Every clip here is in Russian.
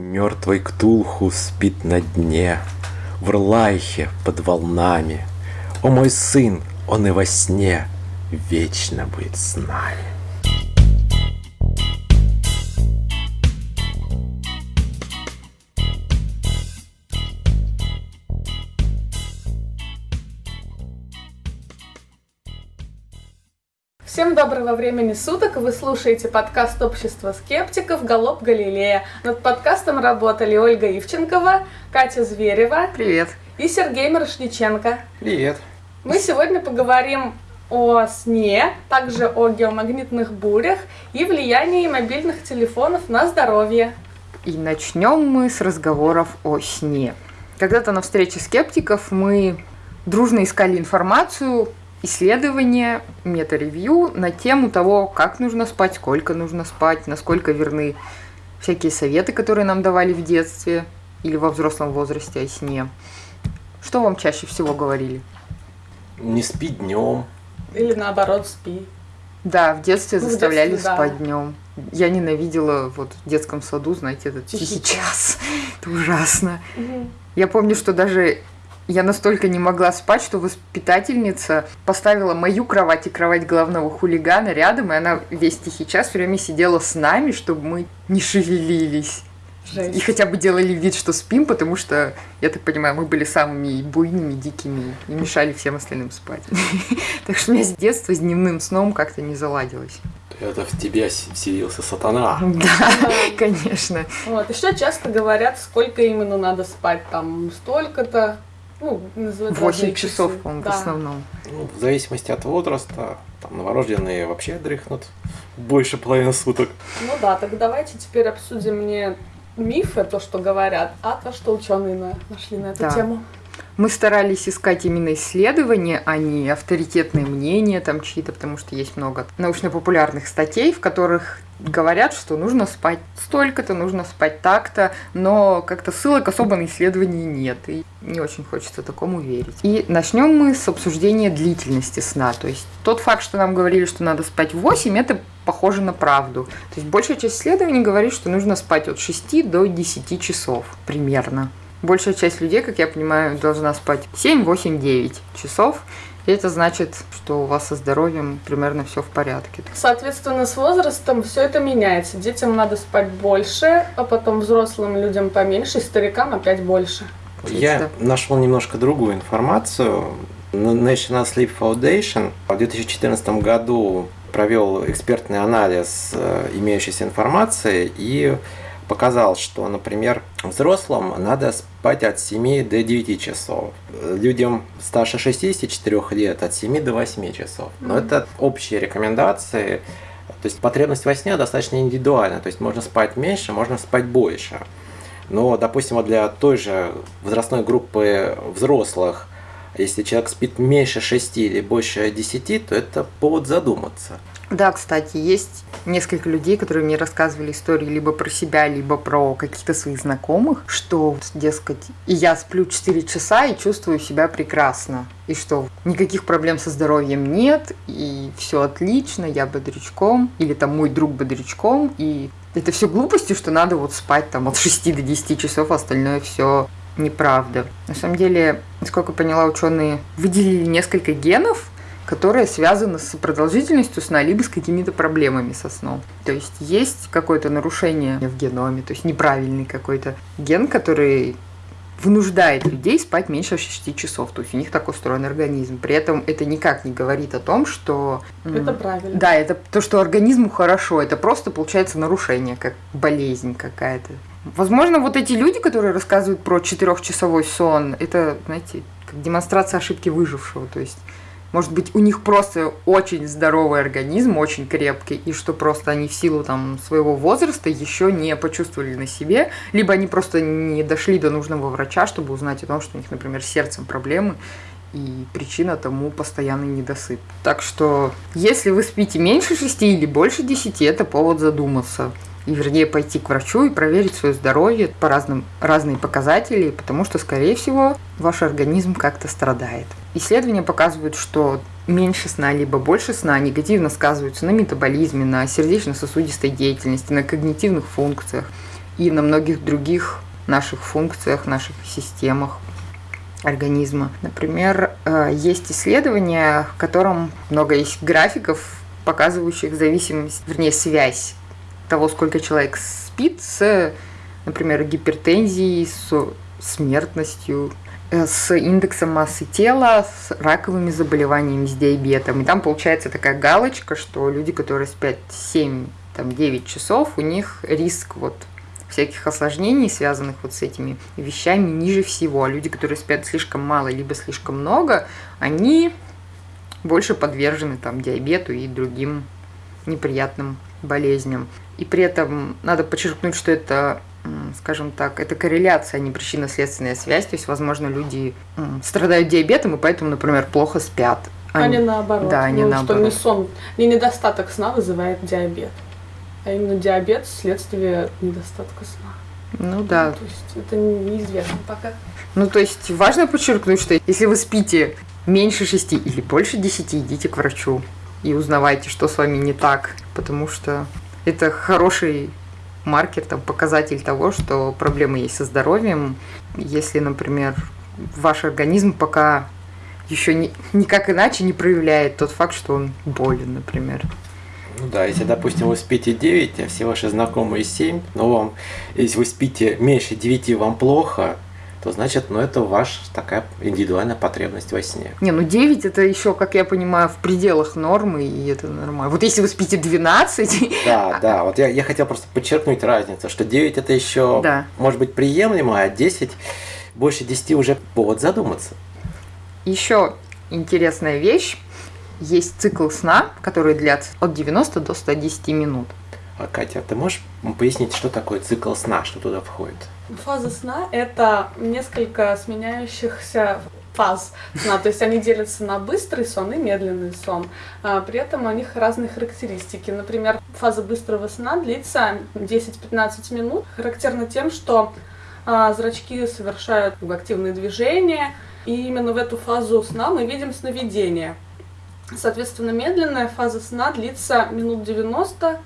Мертвый Ктулху спит на дне, В Рлайхе под волнами. О мой сын, он и во сне Вечно будет с нами. Всем доброго времени суток! Вы слушаете подкаст общества скептиков «Голоб Галилея». Над подкастом работали Ольга Ивченкова, Катя Зверева Привет. и Сергей Мирошниченко. Привет. Мы сегодня поговорим о сне, также о геомагнитных бурях и влиянии мобильных телефонов на здоровье. И начнем мы с разговоров о сне. Когда-то на встрече скептиков мы дружно искали информацию исследование, мета-ревью на тему того, как нужно спать, сколько нужно спать, насколько верны всякие советы, которые нам давали в детстве или во взрослом возрасте о сне. Что вам чаще всего говорили? Не спи днем. Или наоборот, спи. Да, в детстве Ну, в заставляли детстве, да. спать днем. Я ненавидела вот в детском саду, знаете, этот Тихий тихий час. Это ужасно. Я помню, что даже я настолько не могла спать, что воспитательница поставила мою кровать и кровать главного хулигана рядом, и она весь тихий час все время сидела с нами, чтобы мы не шевелились. И Жесть. хотя бы делали вид, что спим, потому что, я так понимаю, мы были самыми буйными, дикими и мешали всем остальным спать. Так что у меня с детства с дневным сном как-то не заладилось. Это в тебя вселился сатана. Да, конечно. Вот. Еще часто говорят, сколько именно надо спать. Там столько-то. Ну, называют разные 8 часов, часы. по-моему, в Да. основном. Ну, в зависимости от возраста, там новорожденные вообще дрыхнут больше половины суток. Ну да, так давайте теперь обсудим не мифы, то, что говорят, а то, что ученые на- нашли на эту Да. тему. Мы старались искать именно исследования, а не авторитетные мнения там чьи-то, потому что есть много научно-популярных статей, в которых говорят, что нужно спать столько-то, нужно спать так-то, но как-то ссылок особо на исследования нет, и не очень хочется такому верить. И начнем мы с обсуждения длительности сна. То есть тот факт, что нам говорили, что надо спать 8, это похоже на правду. То есть большая часть исследований говорит, что нужно спать от 6 до 10 часов примерно. Большая часть людей, как я понимаю, должна спать 7, 8, 9 часов. И это значит, что у вас со здоровьем примерно все в порядке. Соответственно, с возрастом все это меняется. Детям надо спать больше, а потом взрослым людям поменьше, старикам опять больше. Я нашел немножко другую информацию. National Sleep Foundation в 2014 году провел экспертный анализ э, имеющейся информации и показал, что, например, взрослым надо спать от 7 до 9 часов. Людям старше 64 лет от 7 до 8 часов. Но это общие рекомендации. То есть потребность во сне достаточно индивидуальна. То есть можно спать меньше, можно спать больше. Но, допустим, для той же возрастной группы взрослых, если человек спит меньше 6 или больше 10, то это повод задуматься. Да, кстати, есть несколько людей, которые мне рассказывали истории либо про себя, либо про каких-то своих знакомых, что, дескать, и я сплю 4 часа и чувствую себя прекрасно. И что никаких проблем со здоровьем нет, и все отлично, я бодрячком, или там мой друг бодрячком, и это все глупости, что надо вот спать там от 6 до 10 часов, а остальное все неправда. На самом деле, насколько поняла, ученые выделили несколько генов, которые связаны с продолжительностью сна, либо с какими-то проблемами со сном. То есть есть какое-то нарушение в геноме, то есть неправильный какой-то ген, который вынуждает людей спать меньше 6 часов. То есть у них так устроен организм. При этом это никак не говорит о том, что... Это правильно. Да, это то, что организму хорошо. Это просто получается нарушение, как болезнь какая-то. Возможно, вот эти люди, которые рассказывают про четырехчасовой сон, это, знаете, как демонстрация ошибки выжившего. То есть может быть, у них просто очень здоровый организм, очень крепкий, и что просто они в силу там своего возраста еще не почувствовали на себе, либо они просто не дошли до нужного врача, чтобы узнать о том, что у них, например, с сердцем проблемы, и причина тому постоянный недосып. Так что, если вы спите меньше 6 или больше 10, это повод задуматься. И вернее пойти к врачу и проверить свое здоровье по разным разные показатели, потому что, скорее всего, ваш организм как-то страдает. Исследования показывают, что меньше сна либо больше сна негативно сказываются на метаболизме, на сердечно-сосудистой деятельности, на когнитивных функциях. и на многих других наших функциях, наших системах организма. Например, э, есть исследования, в котором много есть графиков, показывающих зависимость, вернее, связь того, сколько человек спит с, например, гипертензией, с смертностью, э, с индексом массы тела, с раковыми заболеваниями, с диабетом. И там получается такая галочка, что люди, которые спят 7 там, 9 часов, у них риск вот всяких осложнений, связанных вот с этими вещами, ниже всего. А люди, которые спят слишком мало, либо слишком много, они больше подвержены там диабету и другим неприятным болезням. И при этом надо подчеркнуть, что это скажем так, это корреляция, а не причинно-следственная связь. То есть, возможно, люди страдают диабетом и поэтому, например, плохо спят. А, не наоборот. Да, они ну, наоборот. Что не сон, не недостаток сна вызывает диабет. А именно диабет следствие недостатка сна. Ну да. То есть это неизвестно пока. Ну, то есть важно подчеркнуть, что если вы спите меньше шести или больше десяти, идите к врачу и узнавайте, что с вами не так, потому что это хороший маркер, там, показатель того, что проблемы есть со здоровьем. Если, например, ваш организм пока еще ни, никак иначе не проявляет тот факт, что он болен, например. Ну да, если, допустим, вы спите 9, а все ваши знакомые 7, но вам, если вы спите меньше 9, вам плохо, то значит, ну это ваша такая индивидуальная потребность во сне. Не, ну 9 это еще, как я понимаю, в пределах нормы, и это нормально. Вот если вы спите 12... Да, да, вот я, я хотел просто подчеркнуть разницу, что 9 это еще Да. может быть приемлемо, а 10, больше 10 уже повод задуматься. Еще интересная вещь. Есть цикл сна, который длится от 90 до 110 минут. А, Катя, ты можешь пояснить, что такое цикл сна, что туда входит? Фаза сна – это несколько сменяющихся фаз сна, то есть они делятся на быстрый сон и медленный сон. А, При этом у них разные характеристики. Например, фаза быстрого сна длится 10-15 минут. Характерно тем, что а, зрачки совершают активные движения, и именно в эту фазу сна мы видим сновидение. Соответственно, медленная фаза сна длится минут 90,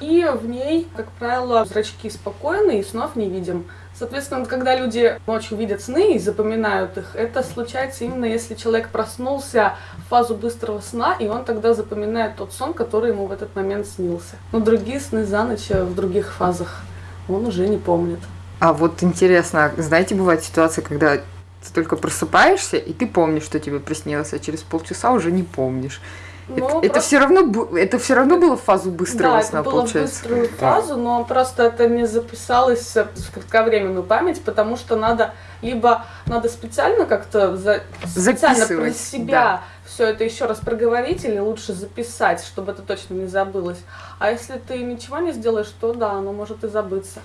и в ней, как правило, зрачки спокойны и снов не видим. Соответственно, когда люди ночью видят сны и запоминают их, это случается именно если человек проснулся в фазу быстрого сна, и он тогда запоминает тот сон, который ему в этот момент снился. Но другие сны за ночь в других фазах он уже не помнит. А вот интересно, знаете, бывает ситуация, когда ты только просыпаешься, и ты помнишь, что тебе приснилось, а через полчаса уже не помнишь. Ну, это, это все равно это все равно было в фазу быстрого да, сна, это было в получается. быструю Да. фазу, но просто это не записалось в кратковременную память, потому что надо либо надо специально как-то за- специально про Записывать, себя все это еще раз проговорить или лучше записать, чтобы это точно не забылось. А если ты ничего не сделаешь, то да, оно может и забыться.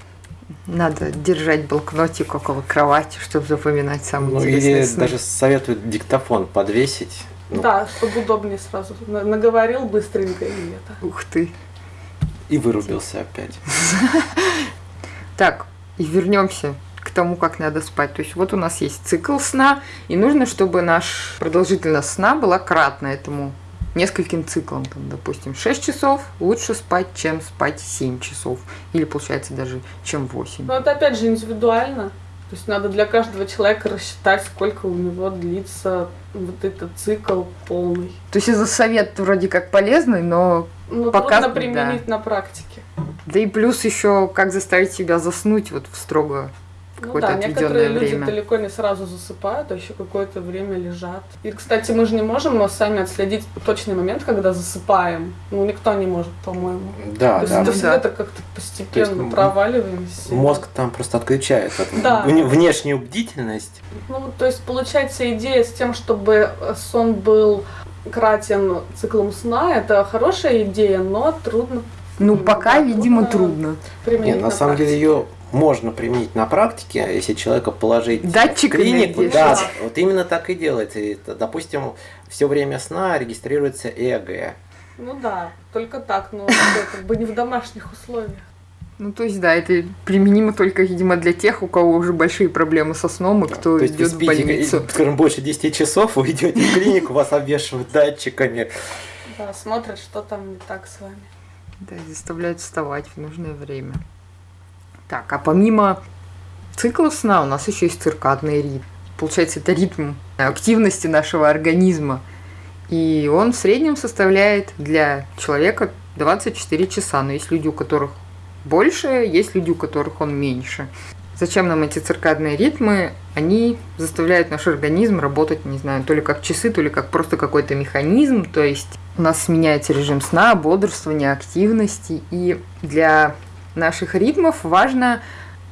Надо держать блокнотик около кровати, чтобы запоминать самые Ну, интересные или сны. даже советуют диктофон подвесить. Ну, Да, чтобы удобнее сразу. На- Наговорил быстренько и это. Ух ты. И вырубился опять. Так, и вернемся к тому, как надо спать. То есть вот у нас есть цикл сна, и нужно, чтобы наш продолжительность сна была кратна этому нескольким циклам. Там, допустим, 6 часов лучше спать, чем спать 7 часов. Или получается даже, чем 8. Но это опять же индивидуально. То есть надо для каждого человека рассчитать, сколько у него длится вот этот цикл полный. То есть это совет вроде как полезный, но Ну, Пока- трудно применить на практике. да и плюс еще как заставить себя заснуть вот в строго Ну какое-то да, отведенное некоторые люди время. далеко не сразу засыпают, а еще какое-то время лежат. И, кстати, мы же не можем но сами отследить точный момент, когда засыпаем. Ну, никто не может, по-моему. Да, То есть да. это Ну всегда да. как-то постепенно есть, проваливаемся. Мозг там просто отключает от- Да. вне- внешнюю бдительность. Ну, то есть получается идея с тем, чтобы сон был кратен циклом сна, это хорошая идея, но трудно Ну, Да, пока, видимо, трудно Нет, на самом деле ее можно применить на практике, если человека положить Датчиками в клинику. Да, Да. вот именно так и делается. И допустим, все время сна регистрируется ЭГ. Ну да, только так, но как бы не в домашних условиях. Ну, то есть, да, это применимо только, видимо, для тех, у кого уже большие проблемы со сном и кто То есть вы идет в спите, больницу. скажем, больше 10 часов, вы идете в клинику, вас обвешивают датчиками. Да, смотрят, что там не так с вами. Да, и заставляют вставать в нужное время. Так, а помимо циклов сна у нас еще есть циркадный ритм. Получается, это ритм активности нашего организма. И он в среднем составляет для человека 24 часа. Но есть люди, у которых больше, есть люди, у которых он меньше. Зачем нам эти циркадные ритмы? Они заставляют наш организм работать, не знаю, то ли как часы, то ли как просто какой-то механизм. То есть у нас меняется режим сна, бодрствования, активности. И для наших ритмов важно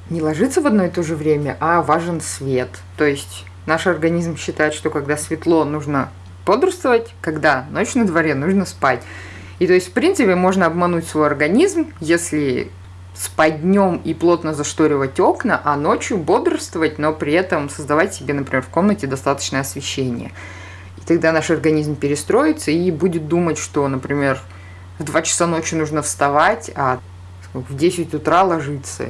не ложиться в одно и то же время, а важен свет. То есть наш организм считает, что когда светло, нужно бодрствовать, когда ночь на дворе, нужно спать. И то есть, в принципе, можно обмануть свой организм, если спать днем и плотно зашторивать окна, а ночью бодрствовать, но при этом создавать себе, например, в комнате достаточное освещение. И тогда наш организм перестроится и будет думать, что, например, в 2 часа ночи нужно вставать, а в 10 утра ложиться.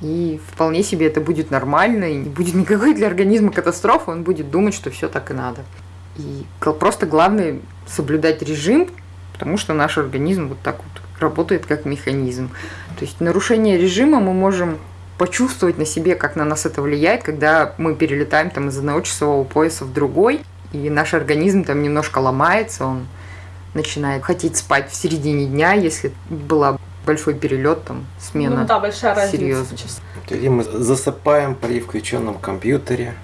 И вполне себе это будет нормально, и не будет никакой для организма катастрофы, он будет думать, что все так и надо. И просто главное соблюдать режим, потому что наш организм вот так вот работает как механизм. То есть нарушение режима мы можем почувствовать на себе, как на нас это влияет, когда мы перелетаем там из одного часового пояса в другой, и наш организм там немножко ломается, он начинает хотеть спать в середине дня, если была большой перелет, там, смена. Ну да, большая разница. Серьезно. И мы засыпаем при включенном компьютере.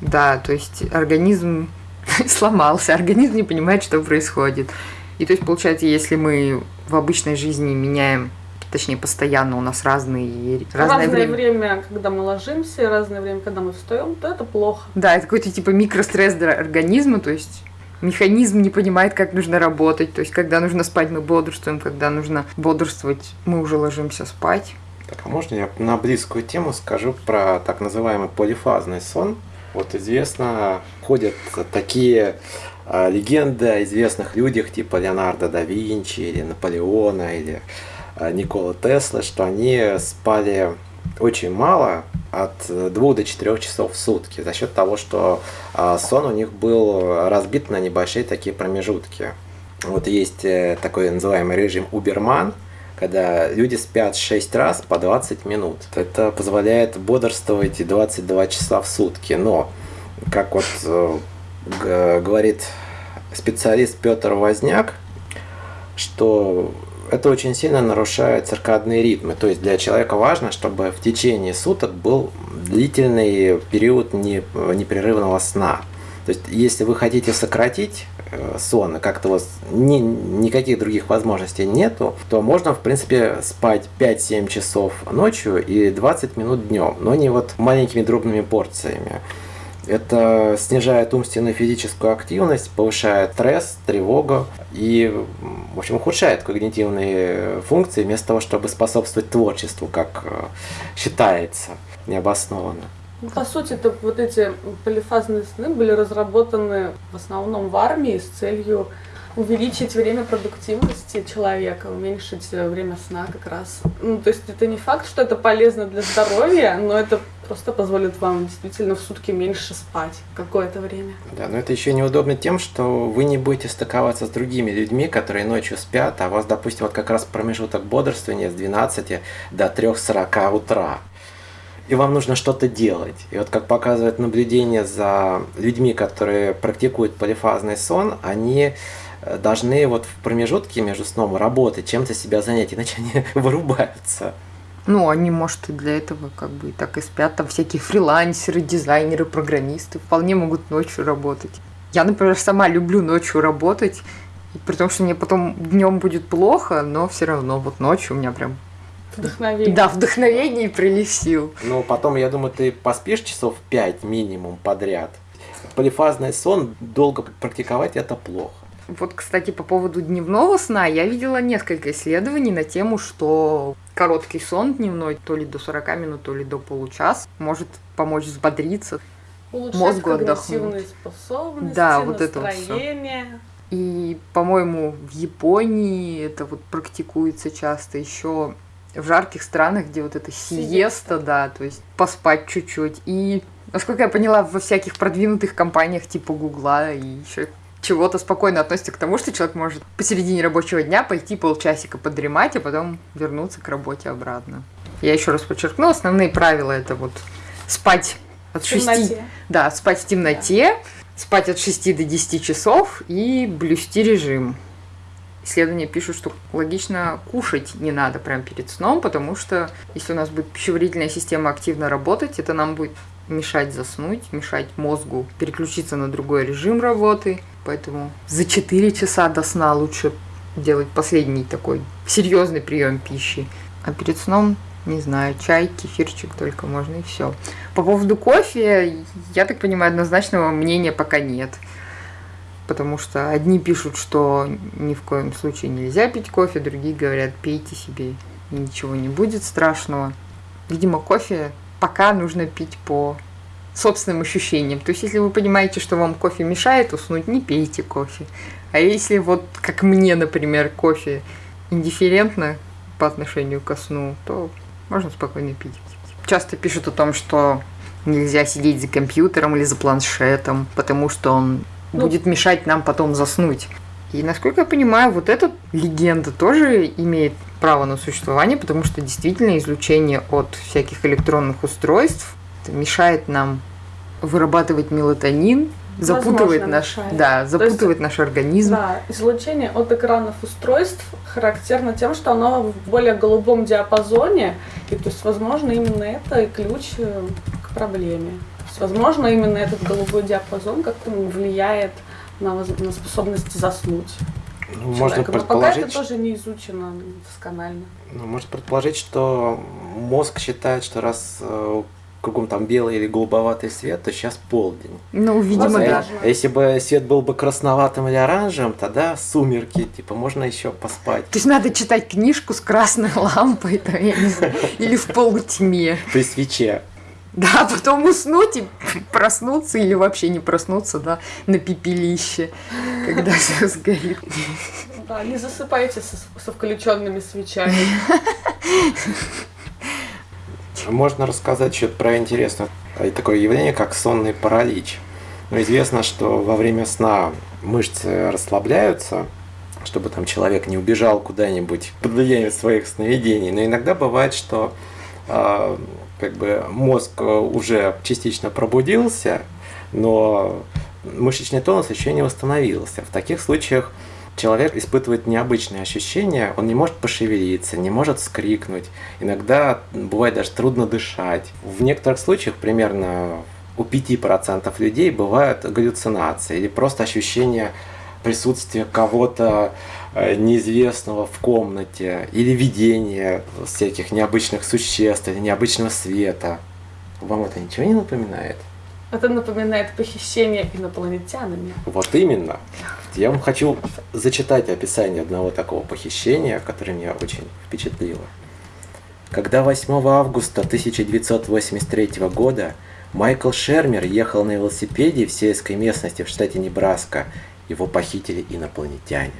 Да, то есть организм сломался, организм не понимает, что происходит. И то есть, получается, если мы в обычной жизни меняем точнее постоянно у нас разные разное, разное время. время, когда мы ложимся, разное время, когда мы встаем, то это плохо. Да, это какой-то типа микростресс для организма, то есть механизм не понимает, как нужно работать. То есть, когда нужно спать, мы бодрствуем, когда нужно бодрствовать, мы уже ложимся спать. Так, а можно я на близкую тему скажу про так называемый полифазный сон? Вот известно, ходят такие а, легенды о известных людях типа Леонардо да Винчи или Наполеона или а, Никола Тесла, что они спали очень мало, от 2 до 4 часов в сутки, за счет того, что а, сон у них был разбит на небольшие такие промежутки. Вот есть э, такой называемый режим Уберман, когда люди спят 6 раз по 20 минут. Это позволяет бодрствовать 22 часа в сутки. Но, как вот э, говорит специалист Петр Возняк, что это очень сильно нарушает циркадные ритмы. То есть для человека важно, чтобы в течение суток был длительный период непрерывного сна. То есть если вы хотите сократить э, сон, и как-то у вас ни, никаких других возможностей нету, то можно, в принципе, спать 5-7 часов ночью и 20 минут днем, но не вот маленькими дробными порциями. Это снижает умственную и физическую активность, повышает стресс, тревогу и, в общем, ухудшает когнитивные функции вместо того, чтобы способствовать творчеству, как э, считается необоснованно. Ну, по сути, это вот эти полифазные сны были разработаны в основном в армии с целью увеличить время продуктивности человека, уменьшить время сна как раз. Ну, то есть это не факт, что это полезно для здоровья, но это просто позволит вам действительно в сутки меньше спать какое-то время. Да, но это еще неудобно тем, что вы не будете стыковаться с другими людьми, которые ночью спят, а у вас, допустим, вот как раз промежуток бодрствования с 12 до 3.40 утра и вам нужно что-то делать. И вот как показывает наблюдение за людьми, которые практикуют полифазный сон, они э, должны вот в промежутке между сном работать, чем-то себя занять, иначе они вырубаются. Ну, они, может, и для этого как бы и так и спят. Там всякие фрилансеры, дизайнеры, программисты вполне могут ночью работать. Я, например, сама люблю ночью работать, при том, что мне потом днем будет плохо, но все равно вот ночью у меня прям Вдохновение. Да, вдохновение и прилив сил. Ну, потом, я думаю, ты поспишь часов 5 минимум подряд. Полифазный сон долго практиковать это плохо. Вот, кстати, по поводу дневного сна, я видела несколько исследований на тему, что короткий сон дневной, то ли до 40 минут, то ли до получаса, может помочь взбодриться, Улучшать мозгу отдохнуть. способности, да, вот это вот настроение. И, по-моему, в Японии это вот практикуется часто еще в жарких странах, где вот это сиеста, сиеста, да, то есть поспать чуть-чуть. И, насколько я поняла, во всяких продвинутых компаниях типа Гугла и еще чего-то спокойно относится к тому, что человек может посередине рабочего дня пойти полчасика подремать, а потом вернуться к работе обратно. Я еще раз подчеркну, основные правила это вот спать от В 6, темноте. да, спать в темноте, спать от 6 до 10 часов и блюсти режим. Исследования пишут, что логично кушать не надо прямо перед сном, потому что если у нас будет пищеварительная система активно работать, это нам будет мешать заснуть, мешать мозгу переключиться на другой режим работы. Поэтому за 4 часа до сна лучше делать последний такой серьезный прием пищи. А перед сном, не знаю, чай, кефирчик только можно и все. По поводу кофе, я так понимаю, однозначного мнения пока нет. Потому что одни пишут, что ни в коем случае нельзя пить кофе, другие говорят, пейте себе, ничего не будет страшного. Видимо, кофе пока нужно пить по собственным ощущениям. То есть, если вы понимаете, что вам кофе мешает уснуть, не пейте кофе. А если вот, как мне, например, кофе индифферентно по отношению ко сну, то можно спокойно пить. Часто пишут о том, что нельзя сидеть за компьютером или за планшетом, потому что он Ну. будет мешать нам потом заснуть. И насколько я понимаю, вот эта легенда тоже имеет право на существование, потому что действительно излучение от всяких электронных устройств мешает нам вырабатывать мелатонин, запутывает Возможно, наш, мешает. да, То есть- запутывает наш организм. Да, излучение от экранов устройств характерно тем, что оно в более голубом диапазоне, и то есть, возможно, именно это и ключ э, к проблеме. То есть, возможно, именно этот голубой диапазон как-то влияет на, на способность заснуть Ну, можно человека. Но пока это предположить, тоже не изучено досконально. ну, можно предположить, что мозг считает, что раз э, кругом там белый или голубоватый свет, то сейчас полдень. Ну, видимо, Возможно. да. А если бы свет был бы красноватым или оранжевым, тогда сумерки, типа, можно еще поспать. То есть надо читать книжку с красной лампой, там, я не знаю, или в полутьме. При свече. Да, а потом уснуть и проснуться или вообще не проснуться, да, на пепелище, когда все сгорит. Да, не засыпайте со, со включенными свечами. Можно рассказать что-то про интересное э, такое явление, как сонный паралич. Ну, известно, что во время сна мышцы расслабляются, чтобы там человек не убежал куда-нибудь под влиянием своих сновидений. Но иногда бывает, что э, как бы мозг э, уже частично пробудился, но мышечный тонус еще не восстановился. В таких случаях человек испытывает необычные ощущения, он не может пошевелиться, не может вскрикнуть, иногда бывает даже трудно дышать. В некоторых случаях, примерно у 5% людей бывают галлюцинации или просто ощущение присутствия кого-то э, неизвестного в комнате или видение всяких необычных существ или необычного света. Вам это ничего не напоминает? Это напоминает похищение инопланетянами. Вот именно. Я вам хочу зачитать описание одного такого похищения, которое меня очень впечатлило. Когда 8 августа 1983 года Майкл Шермер ехал на велосипеде в сельской местности в штате Небраска, его похитили инопланетяне.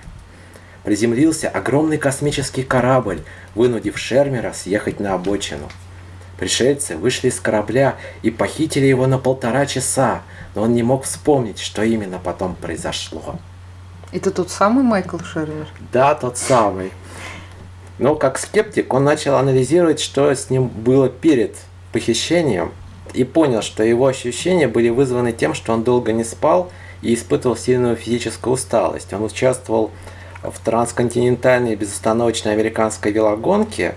Приземлился огромный космический корабль, вынудив Шермера съехать на обочину. Пришельцы вышли из корабля и похитили его на полтора часа, но он не мог вспомнить, что именно потом произошло. Это тот самый Майкл Шервер? Да, тот самый. Но как скептик он начал анализировать, что с ним было перед похищением, и понял, что его ощущения были вызваны тем, что он долго не спал и испытывал сильную физическую усталость. Он участвовал в трансконтинентальной безостановочной американской велогонке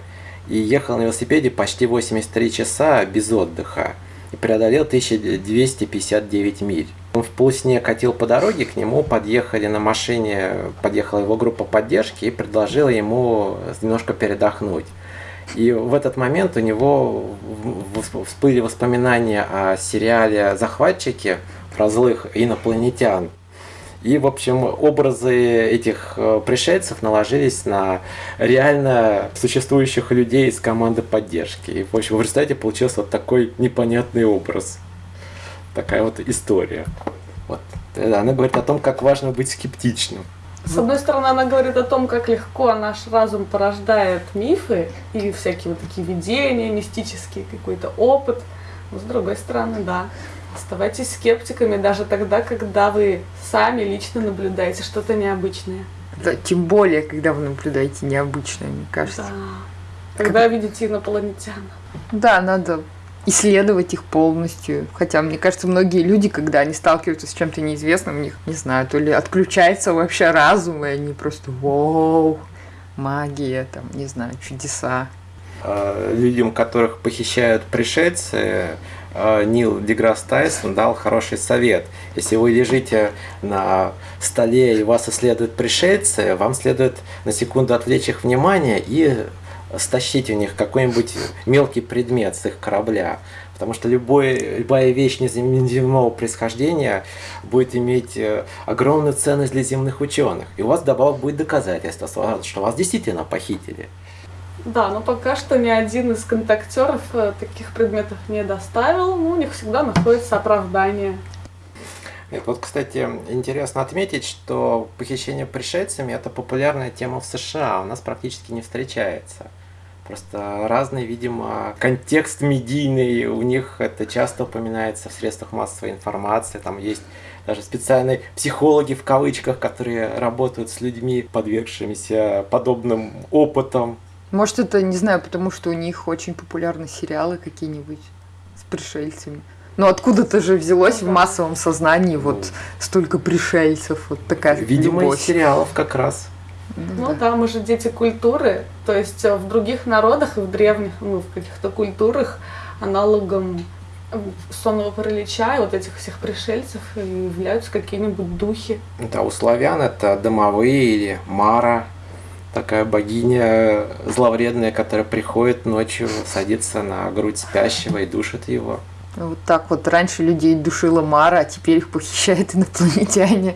и ехал на велосипеде почти 83 часа без отдыха и преодолел 1259 миль. Он в полусне катил по дороге, к нему подъехали на машине, подъехала его группа поддержки и предложила ему немножко передохнуть. И в этот момент у него всплыли воспоминания о сериале «Захватчики» про злых инопланетян. И, в общем, образы этих э, пришельцев наложились на реально существующих людей из команды поддержки. И, в общем, в результате получился вот такой непонятный образ. Такая вот история. Вот. Она говорит о том, как важно быть скептичным. С одной стороны, она говорит о том, как легко наш разум порождает мифы и всякие вот такие видения, мистический какой-то опыт. Но с другой стороны, да, оставайтесь скептиками даже тогда, когда вы сами лично наблюдаете что-то необычное. Да, тем более, когда вы наблюдаете необычное, мне кажется. Да. когда видите инопланетян. Да, надо исследовать их полностью. Хотя, мне кажется, многие люди, когда они сталкиваются с чем-то неизвестным, у них, не знаю, то ли отключается вообще разум, и они просто вау, магия, там, не знаю, чудеса. А, людям, которых похищают пришельцы, Нил Деграсс Тайсон дал хороший совет. Если вы лежите на столе и вас исследуют пришельцы, вам следует на секунду отвлечь их внимание и стащить у них какой-нибудь мелкий предмет с их корабля. Потому что любой, любая вещь неземного происхождения будет иметь э, огромную ценность для земных ученых. И у вас добавок будет доказательство, что вас действительно похитили. Да, но пока что ни один из контактеров э, таких предметов не доставил, но у них всегда находится оправдание. Вот, кстати, интересно отметить, что похищение пришельцами – это популярная тема в США, у нас практически не встречается. Просто разный, видимо, контекст медийный, у них это часто упоминается в средствах массовой информации, там есть даже специальные психологи в кавычках, которые работают с людьми, подвергшимися подобным опытом. Может, это, не знаю, потому что у них очень популярны сериалы какие-нибудь с пришельцами. Ну, откуда-то же взялось ну, в массовом сознании ну, вот столько пришельцев, вот такая Видимо, любовь. из сериалов как раз. Ну, ну да. мы же дети культуры, то есть э, в других народах и в древних, ну, в каких-то культурах аналогом сонного паралича и вот этих всех пришельцев являются какие-нибудь духи. Да, у славян это домовые или Мара, такая богиня зловредная, которая приходит ночью, садится на грудь спящего и душит его. Вот так вот раньше людей душила Мара, а теперь их похищают инопланетяне.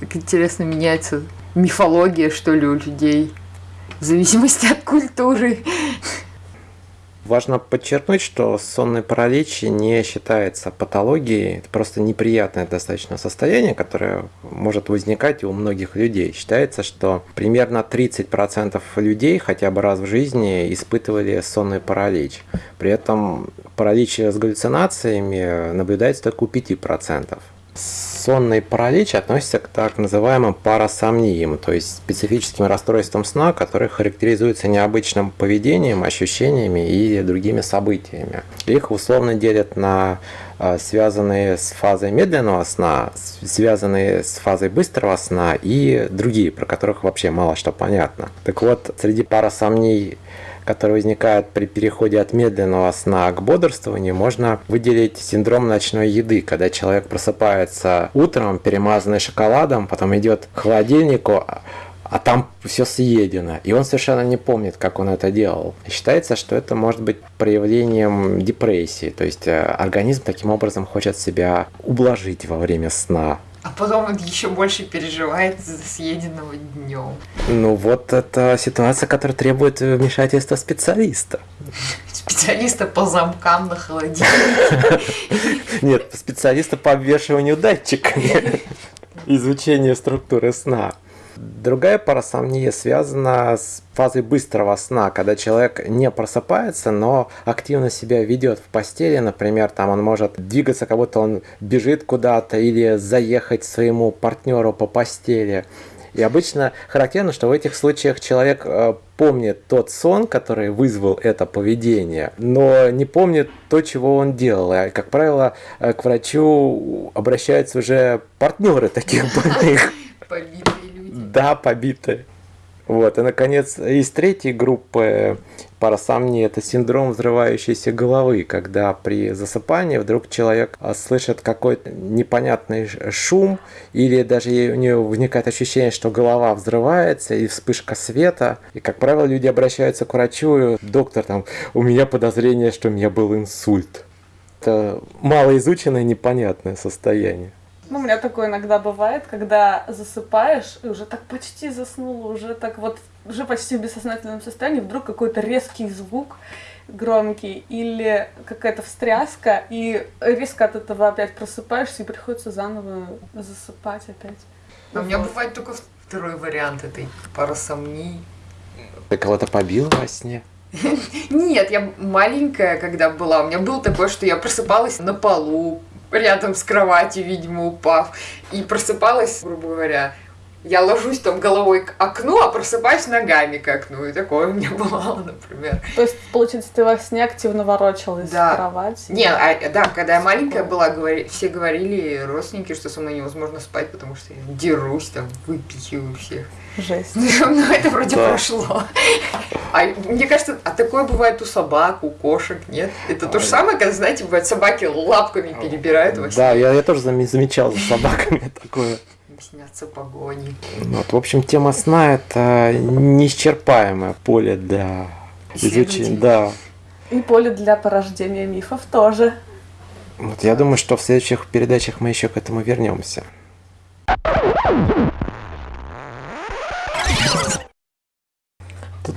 Так интересно меняется мифология, что ли, у людей. В зависимости от культуры. Важно подчеркнуть, что сонный паралич не считается патологией, это просто неприятное достаточно состояние, которое может возникать у многих людей. Считается, что примерно 30% людей хотя бы раз в жизни испытывали сонный паралич. При этом паралич с галлюцинациями наблюдается только у 5% сонный паралич относится к так называемым парасомниям, то есть специфическим расстройствам сна, которые характеризуются необычным поведением, ощущениями и другими событиями. Их условно делят на а, связанные с фазой медленного сна, связанные с фазой быстрого сна и другие, про которых вообще мало что понятно. Так вот, среди парасомний которые возникают при переходе от медленного сна к бодрствованию, можно выделить синдром ночной еды, когда человек просыпается утром, перемазанный шоколадом, потом идет к холодильнику, а там все съедено, и он совершенно не помнит, как он это делал. Считается, что это может быть проявлением депрессии, то есть э, организм таким образом хочет себя ублажить во время сна. А потом он еще больше переживает за съеденного днем. Ну вот это ситуация, которая требует вмешательства специалиста. Специалиста по замкам на холодильнике. Нет, специалиста по обвешиванию датчиков. Изучение структуры сна. Другая парасомния связана с фазой быстрого сна, когда человек не просыпается, но активно себя ведет в постели, например, там он может двигаться, как будто он бежит куда-то или заехать своему партнеру по постели. И обычно характерно, что в этих случаях человек э, помнит тот сон, который вызвал это поведение, но не помнит то, чего он делал. И, как правило, э, к врачу обращаются уже партнеры таких больных. Да, побитые. Вот, и, наконец, из третьей группы парасомнии это синдром взрывающейся головы, когда при засыпании вдруг человек а, слышит какой-то непонятный шум, или даже у него возникает ощущение, что голова взрывается, и вспышка света. И, как правило, люди обращаются к врачу, доктор, там, у меня подозрение, что у меня был инсульт. Это малоизученное непонятное состояние. Ну, у меня такое иногда бывает, когда засыпаешь, и уже так почти заснула, уже так вот, уже почти в бессознательном состоянии, вдруг какой-то резкий звук громкий или какая-то встряска, и резко от этого опять просыпаешься, и приходится заново засыпать опять. А у меня бывает только второй вариант этой парасомнии. Ты кого-то побила во сне? Нет, я маленькая, когда была. У меня было такое, что я просыпалась на полу, рядом с кроватью, видимо, упав. И просыпалась, грубо говоря, я ложусь там головой к окну, а просыпаюсь ногами к окну. И такое у меня бывало, например. То есть, получается, ты во сне активно ворочалась Да. в кровати? Не, а, да, когда я маленькая была, говори- все говорили, родственники, что со мной невозможно спать, потому что я дерусь, там, выпихиваю всех. Жесть. Ну, это вроде Да. прошло. А мне кажется, а такое бывает у собак, у кошек, нет? Это то же самое, когда, знаете, бывает, собаки лапками перебирают во сне. Да, я, я тоже заме- замечал за собаками такое. Снятся погони. Вот, в общем, тема сна это неисчерпаемое поле для изучения. Да. И поле для порождения мифов тоже. Вот я думаю, что в следующих передачах мы еще к этому вернемся.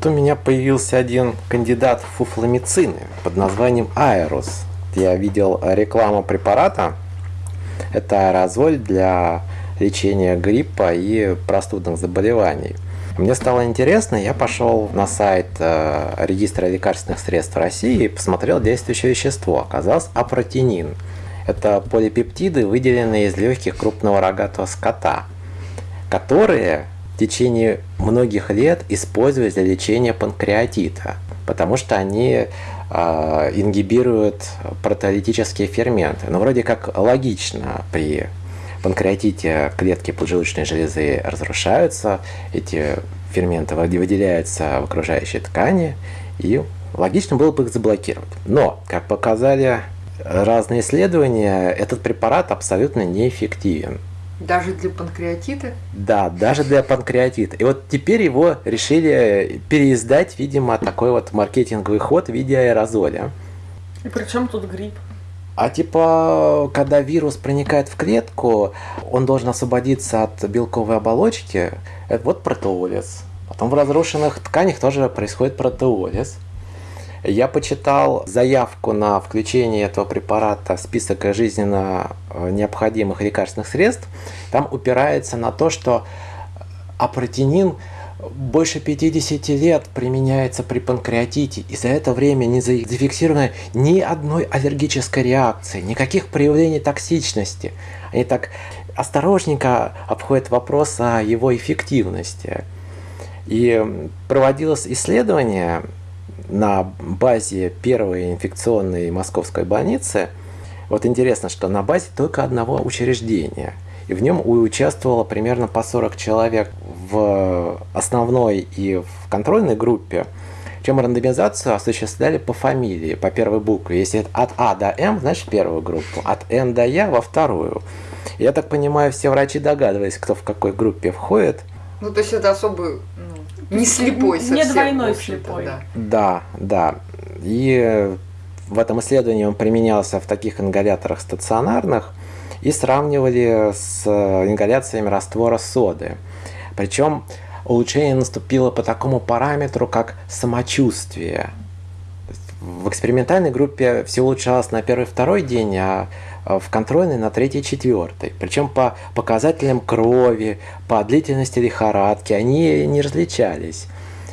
У меня появился один кандидат в фуфломицины под названием Аэрос. Я видел рекламу препарата. Это аэрозоль для лечения гриппа и простудных заболеваний. Мне стало интересно, я пошел на сайт э, регистра лекарственных средств России и посмотрел действующее вещество. Оказалось апротинин. Это полипептиды, выделенные из легких крупного рогатого скота, которые в течение многих лет использовались для лечения панкреатита, потому что они э, ингибируют протеолитические ферменты. Ну, вроде как логично при панкреатите клетки поджелудочной железы разрушаются, эти ферменты выде- выделяются в окружающей ткани, и логично было бы их заблокировать. Но, как показали разные исследования, этот препарат абсолютно неэффективен. Даже для панкреатита. Да, даже для панкреатита. И вот теперь его решили переиздать, видимо, такой вот маркетинговый ход в виде аэрозоля. И причем тут грипп? А типа, когда вирус проникает в клетку, он должен освободиться от белковой оболочки. Это вот протеолиз. Потом в разрушенных тканях тоже происходит протеолиз. Я почитал заявку на включение этого препарата в список жизненно э, необходимых лекарственных средств. Там упирается на то, что апротинин больше 50 лет применяется при панкреатите, и за это время не за- зафиксировано ни одной аллергической реакции, никаких проявлений токсичности. Они так осторожненько обходят вопрос о его эффективности. И проводилось исследование на базе первой инфекционной московской больницы. Вот интересно, что на базе только одного учреждения. И в нем участвовало примерно по 40 человек в основной и в контрольной группе. Чем рандомизацию осуществляли по фамилии, по первой букве. Если от А до М, значит первую группу, от Н до Я во вторую. Я так понимаю, все врачи догадывались, кто в какой группе входит. Ну, то есть это особый, не слепой Не совсем. двойной в общем-то, слепой. да. Да, да. И в этом исследовании он применялся в таких ингаляторах стационарных и сравнивали с э, ингаляциями раствора соды. Причем улучшение наступило по такому параметру, как самочувствие. В экспериментальной группе все улучшалось на первый-второй день, а э, в контрольной на третий-четвертый. Причем по показателям крови, по длительности лихорадки они не различались.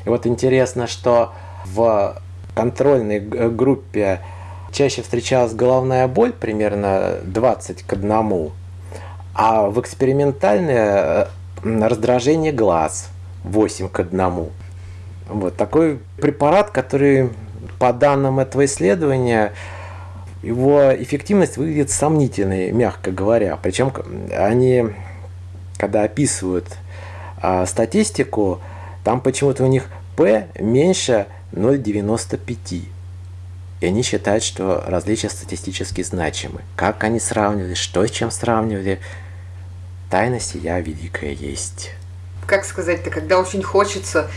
И вот интересно, что в контрольной г- группе чаще встречалась головная боль, примерно 20 к 1, а в экспериментальной э, раздражение глаз 8 к 1. Вот такой препарат, который по данным этого исследования, его эффективность выглядит сомнительной, мягко говоря. Причем они, когда описывают а, статистику, там почему-то у них P меньше 0,95. И они считают, что различия статистически значимы. Как они сравнивали, что с чем сравнивали, тайна сия великая есть. Как сказать-то, когда очень хочется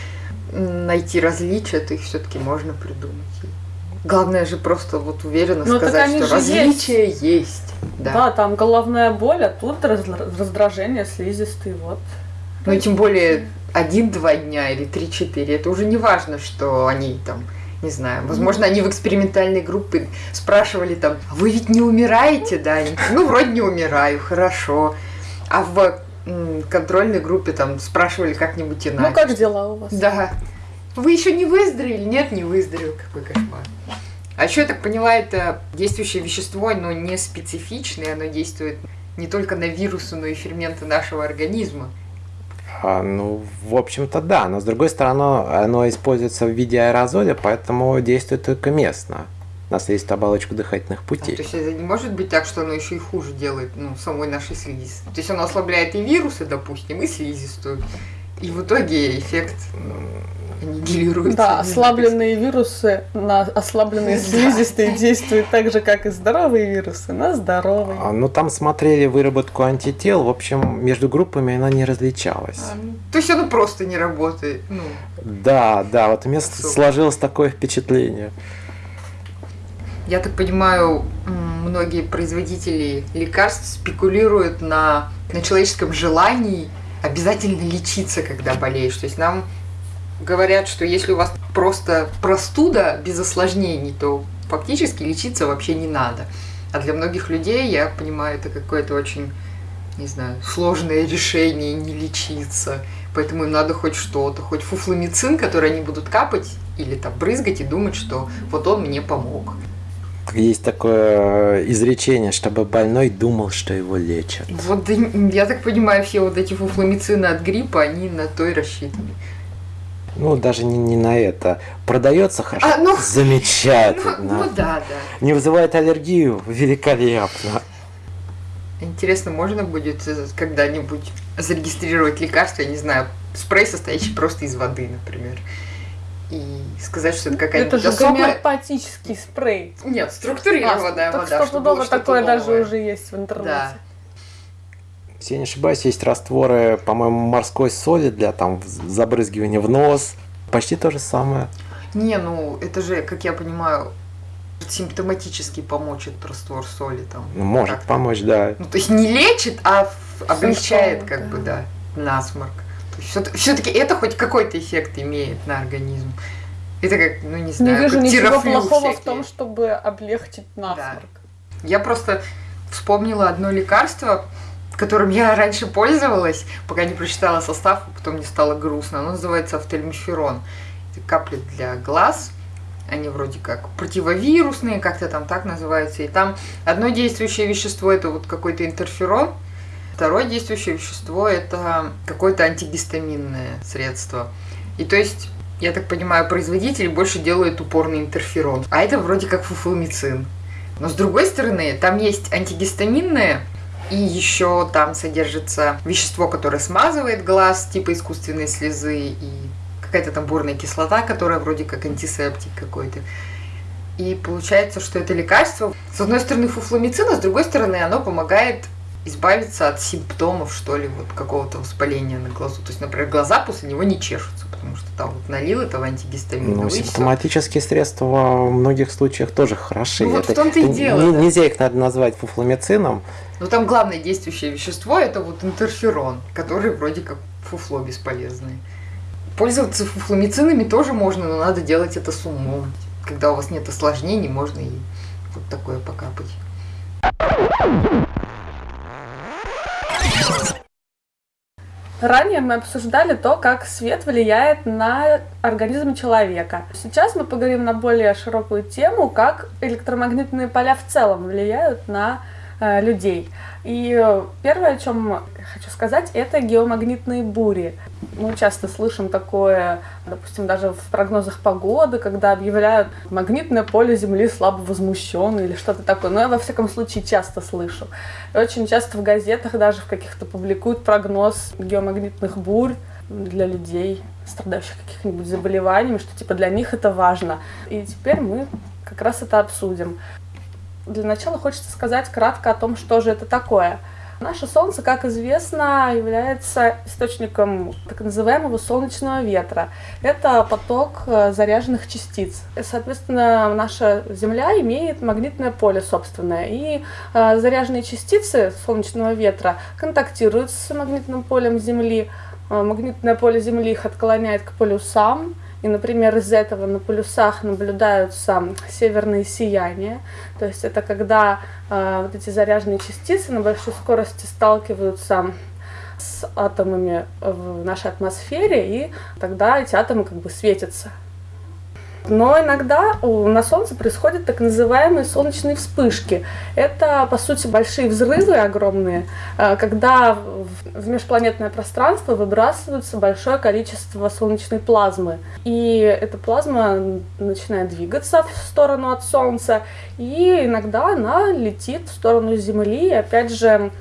найти различия, то их все-таки можно придумать. Главное же просто вот уверенно Ну, так сказать, что различия есть. Да. Да. там головная боль, а тут раз- раздражение слизистой, вот. Ну и тем более один-два дня или три-четыре. Это уже не важно, что они там, не знаю, возможно, они в экспериментальной группе спрашивали там, «А вы ведь не умираете, да? Ну, вроде не умираю, хорошо. А в контрольной группе там спрашивали как-нибудь иначе. Ну, как дела у вас? Да. Вы еще не выздоровели? Нет, не выздоровел. Какой кошмар. А еще, я так поняла, это действующее вещество, но не специфичное, оно действует не только на вирусы, но и ферменты нашего организма. А, ну, в общем-то, да. Но с другой стороны, оно используется в виде аэрозоля, поэтому действует только местно на слизистую оболочку дыхательных путей. А, то есть это не может быть так, что оно еще и хуже делает ну, самой нашей слизистой. То есть оно ослабляет и вирусы, допустим, и слизистую. И в итоге эффект аннигилируется. Да, ослабленные вирусы на ослабленные слизистые действуют так же, как и здоровые вирусы на здоровые. А, ну, там смотрели выработку антител, в общем, между группами она не различалась. А, ну, то есть оно просто не работает. Ну. Да, да, вот у меня сложилось такое впечатление. Я так понимаю, многие производители лекарств спекулируют на, на человеческом желании обязательно лечиться, когда болеешь. То есть нам говорят, что если у вас просто простуда без осложнений, то фактически лечиться вообще не надо. А для многих людей, я понимаю, это какое-то очень, не знаю, сложное решение не лечиться. Поэтому им надо хоть что-то, хоть фуфломицин, который они будут капать или там брызгать и думать, что вот он мне помог. Есть такое изречение, чтобы больной думал, что его лечат. Вот я так понимаю, все вот эти фуфломицины от гриппа, они на то и рассчитаны. Ну, даже не, не на это. Продается хорошо. А, ну, Замечательно. Ну, ну да, да. Не вызывает аллергию. Великолепно. Интересно, можно будет э, когда-нибудь зарегистрировать лекарство, я не знаю, спрей, состоящий просто из воды, например. И сказать, что это какая-нибудь Это же гомеопатический спрей. Нет, структурированная а, вода. Так что такое даже уже есть в интернете. Да. Если я не ошибаюсь, есть растворы, по-моему, морской соли для там забрызгивания в нос. Почти то же самое. Не, ну это же, как я понимаю, симптоматически помочь этот раствор соли там. Ну, может помочь, да. Ну, то есть не лечит, а облегчает, как да. бы, да, насморк. Все-таки это хоть какой-то эффект имеет на организм. Это как, ну не знаю, не вижу ничего плохого всякие. в том, чтобы облегчить насморк. Да. Я просто вспомнила одно лекарство, которым я раньше пользовалась, пока не прочитала состав, потом мне стало грустно. Оно называется автельмиферон. Это капли для глаз. Они вроде как противовирусные, как-то там так называются. И там одно действующее вещество это вот какой-то интерферон, второе действующее вещество это какое-то антигистаминное средство. И то есть я так понимаю, производители больше делают упорный интерферон. А это вроде как фуфломицин. Но с другой стороны, там есть антигистаминное и еще там содержится вещество, которое смазывает глаз, типа искусственной слезы, и какая-то там бурная кислота, которая вроде как антисептик какой-то. И получается, что это лекарство, с одной стороны, фуфломицин, а с другой стороны, оно помогает избавиться от симптомов, что ли, вот какого-то воспаления на глазу. То есть, например, глаза после него не чешутся, потому что там вот налил этого антигистамина. Ну, симптоматические средства в многих случаях тоже хороши. Ну, вот это, в том-то и дело. Не, да. Нельзя их надо назвать фуфломицином. Но там главное действующее вещество это вот интерферон, который вроде как фуфло бесполезное. Пользоваться фуфломицинами тоже можно, но надо делать это с умом. Когда у вас нет осложнений, можно и вот такое покапать. Ранее мы обсуждали то, как свет влияет на организм человека. Сейчас мы поговорим на более широкую тему, как электромагнитные поля в целом влияют на людей. И первое, о чем хочу сказать, это геомагнитные бури. Мы часто слышим такое, допустим, даже в прогнозах погоды, когда объявляют магнитное поле Земли слабо возмущено или что-то такое. Но я, во всяком случае, часто слышу. И очень часто в газетах даже в каких-то публикуют прогноз геомагнитных бурь для людей, страдающих каких-нибудь заболеваниями, что типа для них это важно. И теперь мы как раз это обсудим. Для начала хочется сказать кратко о том, что же это такое. Наше Солнце, как известно, является источником так называемого солнечного ветра. Это поток э, заряженных частиц. Соответственно, наша Земля имеет магнитное поле собственное. И э, заряженные частицы солнечного ветра контактируют с магнитным полем Земли. Э, магнитное поле Земли их отклоняет к полюсам, и, например, из этого на полюсах наблюдаются северные сияния. То есть это когда э, вот эти заряженные частицы на большой скорости сталкиваются с атомами в нашей атмосфере, и тогда эти атомы как бы светятся. Но иногда на Солнце происходят так называемые солнечные вспышки. Это, по сути, большие взрывы огромные, э, когда в межпланетное пространство выбрасывается большое количество солнечной плазмы. И эта плазма начинает двигаться в сторону от Солнца, и иногда она летит в сторону Земли, и опять же,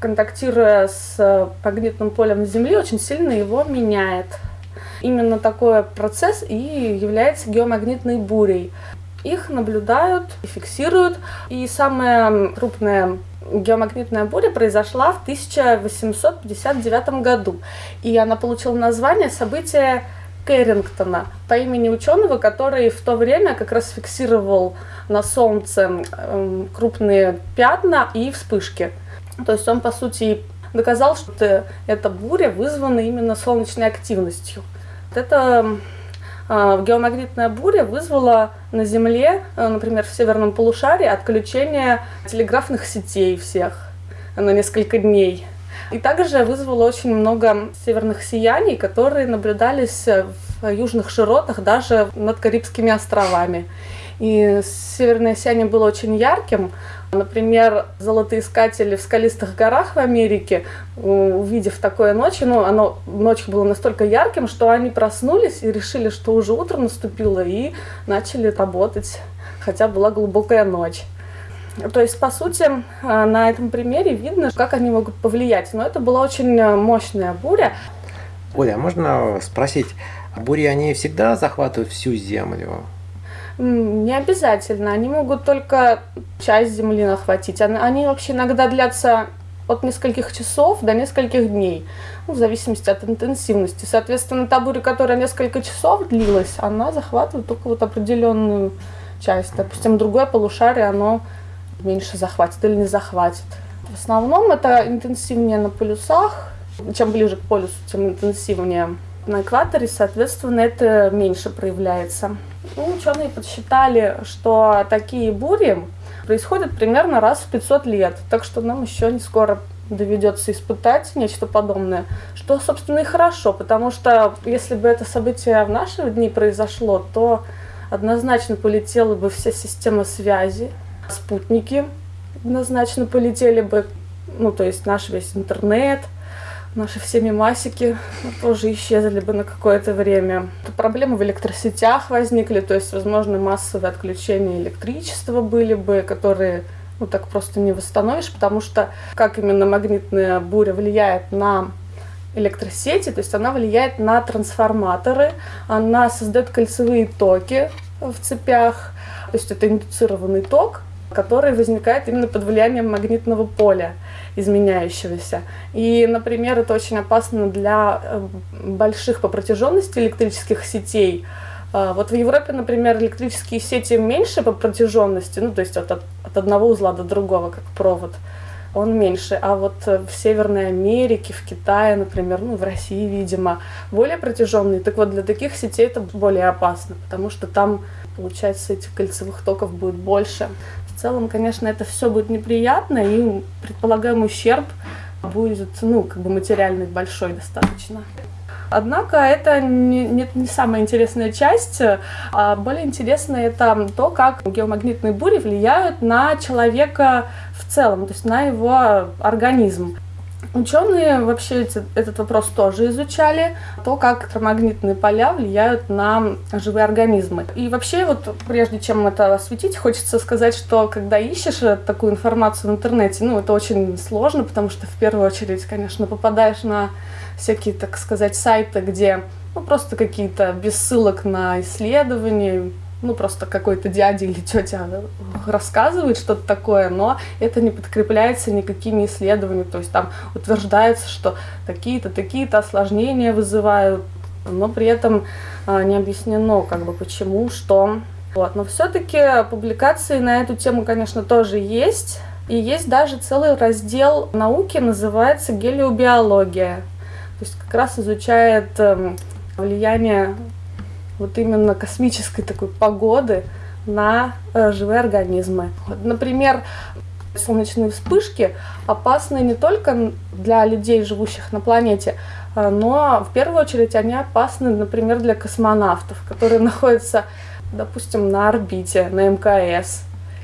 контактируя с магнитным полем Земли, очень сильно его меняет. Именно такой процесс и является геомагнитной бурей. Их наблюдают и фиксируют. И самая крупная геомагнитная буря произошла в 1859 году. И она получила название события Кэррингтона по имени ученого, который в то время как раз фиксировал на Солнце эм, крупные пятна и вспышки. То есть он, по сути, доказал, что эта буря вызвана именно солнечной активностью. Эта э, геомагнитная буря вызвала на Земле, э, например, в северном полушарии, отключение телеграфных сетей всех на несколько дней. И также вызвало очень много северных сияний, которые наблюдались в южных широтах, даже над Карибскими островами. И северное сияние было очень ярким, Например, золотоискатели в скалистых горах в Америке, увидев такое ночью, ну, оно ночь было настолько ярким, что они проснулись и решили, что уже утро наступило, и начали работать, хотя была глубокая ночь. То есть, по сути, э, на этом примере видно, как они могут повлиять. Но это была очень э, мощная буря. Оля, а можно спросить, бури, они всегда захватывают всю Землю? Не обязательно. Они могут только часть земли нахватить. Они вообще иногда длятся от нескольких часов до нескольких дней, ну, в зависимости от интенсивности. Соответственно, та буря, которая несколько часов длилась, она захватывает только вот определенную часть. Допустим, другое полушарие, оно меньше захватит или не захватит. В основном это интенсивнее на полюсах. Чем ближе к полюсу, тем интенсивнее. На экваторе, соответственно, это меньше проявляется. Ну, ученые подсчитали, что такие бури происходят примерно раз в 500 лет, так что нам еще не скоро доведется испытать нечто подобное, что, собственно, и хорошо, потому что если бы это событие в наши дни произошло, то однозначно полетела бы вся система связи, спутники однозначно полетели бы, ну, то есть наш весь интернет – наши все мемасики тоже исчезли бы на какое-то время. Проблемы в электросетях возникли, то есть, возможно, массовые отключения электричества были бы, которые ну, так просто не восстановишь, потому что как именно магнитная буря влияет на электросети, то есть она влияет на трансформаторы, она создает кольцевые токи в цепях, то есть это индуцированный ток, который возникает именно под влиянием магнитного поля изменяющегося. И, например, это очень опасно для э, больших по протяженности электрических сетей. А, вот в Европе, например, электрические сети меньше по протяженности, ну, то есть от, от одного узла до другого, как провод, он меньше. А вот в Северной Америке, в Китае, например, ну, в России, видимо, более протяженные. Так вот, для таких сетей это более опасно, потому что там, получается, этих кольцевых токов будет больше. В целом, конечно, это все будет неприятно, и предполагаемый ущерб будет, ну, как бы материальный большой достаточно. Однако это не, не, не самая интересная часть, а более интересно это то, как геомагнитные бури влияют на человека в целом, то есть на его организм. Ученые вообще эти, этот вопрос тоже изучали, то, как электромагнитные поля влияют на живые организмы. И вообще, вот прежде чем это осветить, хочется сказать, что когда ищешь такую информацию в интернете, ну, это очень сложно, потому что в первую очередь, конечно, попадаешь на всякие, так сказать, сайты, где ну, просто какие-то без ссылок на исследования, ну, просто какой-то дядя или тетя рассказывает что-то такое, но это не подкрепляется никакими исследованиями. То есть там утверждается, что такие-то, такие-то осложнения вызывают, но при этом а, не объяснено, как бы, почему, что. Вот. Но все-таки публикации на эту тему, конечно, тоже есть. И есть даже целый раздел науки, называется гелиобиология. То есть как раз изучает эм, влияние вот именно космической такой погоды на э, живые организмы. Например, солнечные вспышки опасны не только для людей, живущих на планете, э, но в первую очередь они опасны, например, для космонавтов, которые находятся допустим, на орбите, на мкс,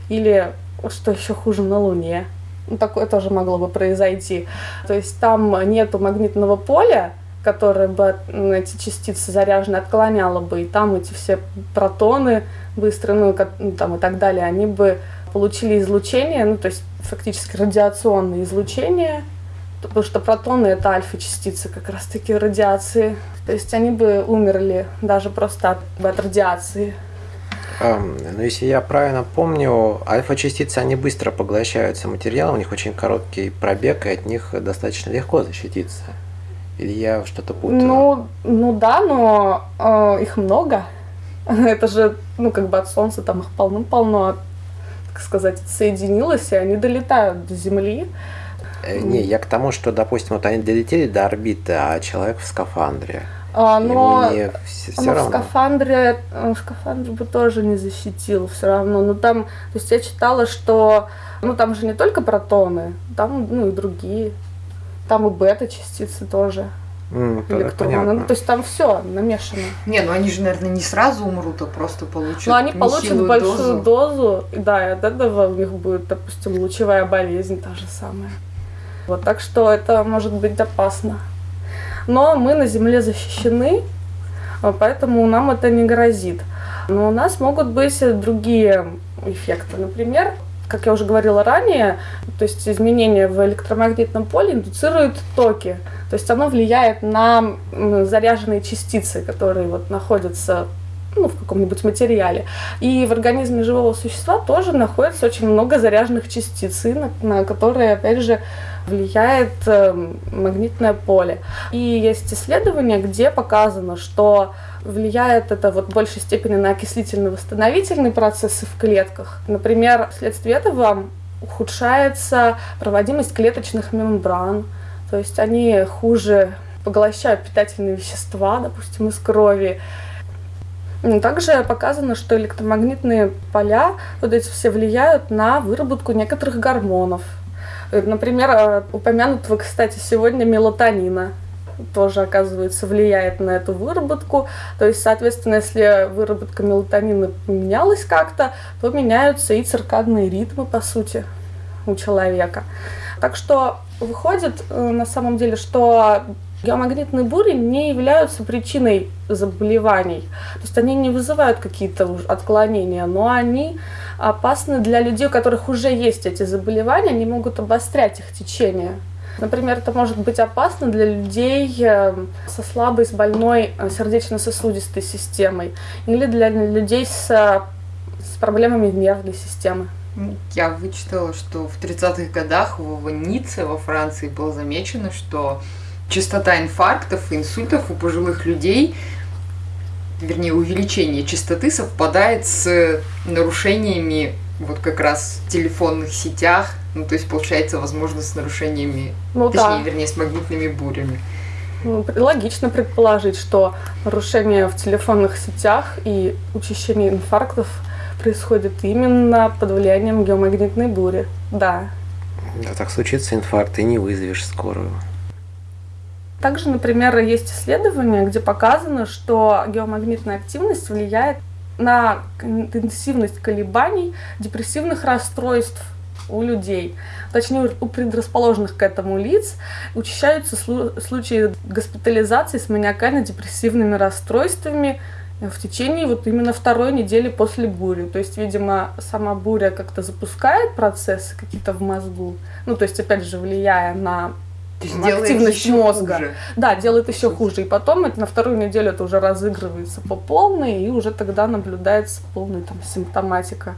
или, что еще хуже, на Луне. Ну, такое тоже могло бы произойти. То есть там нету магнитного поля, которое бы эти частицы заряженные отклоняло бы, и там эти все протоны быстрые, ну, ну, там и так далее, они бы получили излучение, ну, то есть фактически радиационное излучение, потому что протоны — это альфа-частицы как раз-таки радиации. То есть они бы умерли даже просто от, от радиации. Um, ну, если я правильно помню, альфа-частицы, они быстро поглощаются материалом, у них очень короткий пробег, и от них достаточно легко защититься. Или я что-то путаю? Ну, ну да, но э, их много. Это же, ну, как бы от Солнца там их полным-полно, так сказать, соединилось, и они долетают до Земли. Э, не, я к тому, что, допустим, вот они долетели до орбиты, а человек в скафандре. А, но не все, все но равно. в скафандре, э, скафандр бы тоже не защитил все равно. Но там, то есть я читала, что, ну там же не только протоны, там, ну и другие. Там и бета-частицы тоже. Электроны. Ну, то есть там все намешано. Не, ну они же, наверное, не сразу умрут, а просто получат Но они получат большую дозу. дозу, и да, и от этого у них будет, допустим, лучевая болезнь та же самая. Вот так что это может быть опасно. Но мы на Земле защищены, а, поэтому нам это не грозит. Но у нас могут быть другие эффекты. Например, как я уже говорила ранее, то есть изменения в электромагнитном поле индуцируют токи. То есть оно влияет на заряженные частицы, которые вот находятся ну, в каком-нибудь материале. И в организме живого существа тоже находится очень много заряженных частиц, на, на которые, опять же, влияет э, магнитное поле. И есть исследования, где показано, что влияет это вот в большей степени на окислительно-восстановительные процессы в клетках. Например, вследствие этого ухудшается проводимость клеточных мембран, то есть они хуже поглощают питательные вещества, допустим, из крови. М, Также показано, что электромагнитные поля, вот эти все влияют на выработку некоторых гормонов. Например, э, упомянутого, кстати, сегодня мелатонина тоже, оказывается, влияет на эту выработку. То есть, соответственно, если выработка мелатонина поменялась как-то, то меняются и циркадные ритмы, по сути, у человека. Так что выходит э, на самом деле, что геомагнитные бури не являются причиной заболеваний. То есть они не вызывают какие-то отклонения, но они опасны для людей, у которых уже есть эти заболевания, они могут обострять их течение. Например, это может быть опасно для людей э, со слабой, с больной э, сердечно-сосудистой системой или для людей с, э, с проблемами нервной системы. Я вычитала, что в 30-х годах в Ницце во Франции было замечено, что частота инфарктов и инсультов у пожилых людей, вернее, увеличение частоты совпадает с нарушениями вот как раз в телефонных сетях, ну, то есть, получается, возможно, с нарушениями, Ну точнее, да. вернее, с магнитными бурями. Ну, Логично предположить, что нарушения в телефонных сетях и учащение инфарктов происходит именно под влиянием геомагнитной бури. Да. Да, так случится инфаркт, и не вызовешь скорую. Также, например, есть исследования, где показано, что геомагнитная активность влияет на интенсивность колебаний депрессивных расстройств у людей. Точнее, у предрасположенных к этому лиц учащаются слу- случаи госпитализации с маниакально-депрессивными расстройствами в течение вот именно второй недели после бури. То есть, видимо, сама буря как-то запускает процессы какие-то в мозгу. Ну, то есть, опять же, влияя на активность мозга. хуже. да, делает еще хуже. И потом это, на вторую неделю это уже разыгрывается по полной, и уже тогда наблюдается полная там, симптоматика.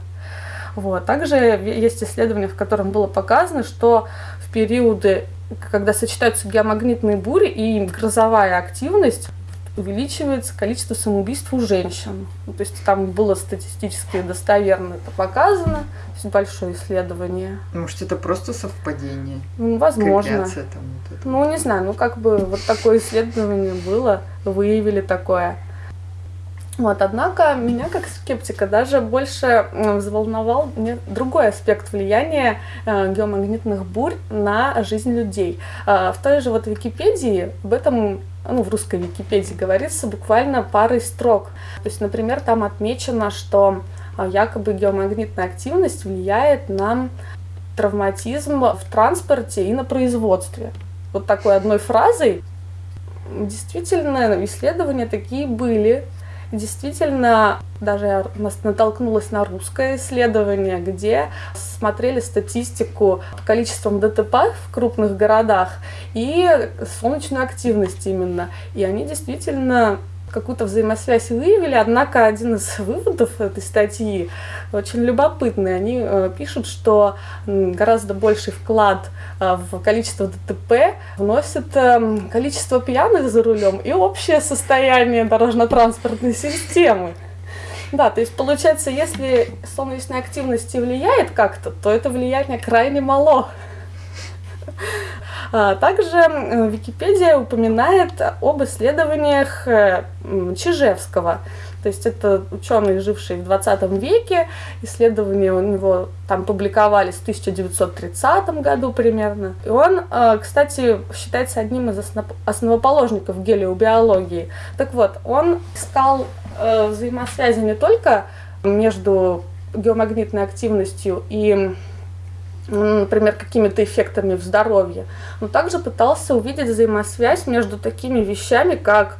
Вот. Также есть исследование, в котором было показано, что в периоды, когда сочетаются геомагнитные бури и грозовая активность, увеличивается количество самоубийств у женщин. Ну, то есть там было статистически достоверно это показано, то есть большое исследование. Может, это просто совпадение? Ну, возможно. Корреляция там вот это. Ну, не знаю, ну как бы вот такое исследование было, выявили такое. Вот, однако меня как скептика даже больше взволновал другой аспект влияния э, геомагнитных бурь на жизнь людей. Э, в той же вот Википедии об этом ну, в русской Википедии говорится буквально парой строк. То есть, например, там отмечено, что э, якобы геомагнитная активность влияет на травматизм в транспорте и на производстве. Вот такой одной фразой действительно исследования такие были, Действительно, даже я натолкнулась на русское исследование, где смотрели статистику количеством ДТП в крупных городах и солнечную активность именно. И они действительно какую-то взаимосвязь выявили, однако один из выводов этой статьи очень любопытный. Они э, пишут, что гораздо больший вклад э, в количество ДТП вносит э, количество пьяных за рулем и общее состояние дорожно-транспортной системы. Да, то есть получается, если солнечная активность влияет как-то, то это влияние крайне мало. А, также Википедия упоминает об исследованиях э, Чижевского. То есть это ученый, живший в 20 веке. Исследования у него там публиковались в 1930 году примерно. И он, э, кстати, считается одним из основоположников гелиобиологии. Так вот, он искал э, взаимосвязи не только между геомагнитной активностью и например, какими-то эффектами в здоровье, но также пытался увидеть взаимосвязь между такими вещами, как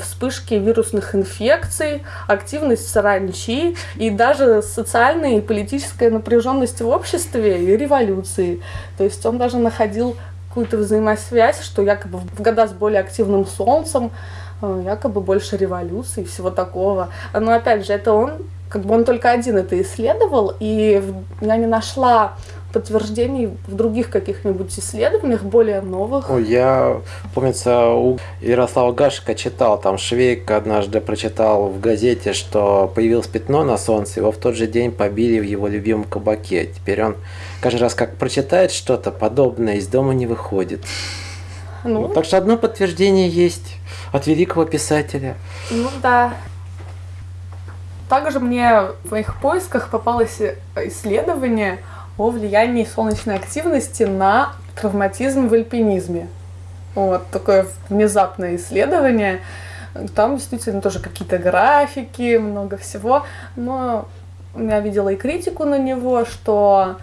вспышки вирусных инфекций, активность саранчи и даже социальная и политическая напряженность в обществе и революции. То есть он даже находил какую-то взаимосвязь, что якобы в года с более активным солнцем э, якобы больше революции и всего такого. Но опять же, это он как бы он только один это исследовал, и я не нашла подтверждений в других каких-нибудь исследованиях, более новых. Ой, я, помнится, у Ярослава Гашика читал, там Швейк однажды прочитал в газете, что появилось пятно на солнце, его в тот же день побили в его любимом кабаке. Теперь он каждый раз, как прочитает что-то подобное, из дома не выходит. Ну, так что одно подтверждение есть от великого писателя. Ну да, также мне в моих поисках попалось исследование о влиянии солнечной активности на травматизм в альпинизме. Вот такое внезапное исследование. Там действительно тоже какие-то графики, много всего. Но я видела и критику на него, что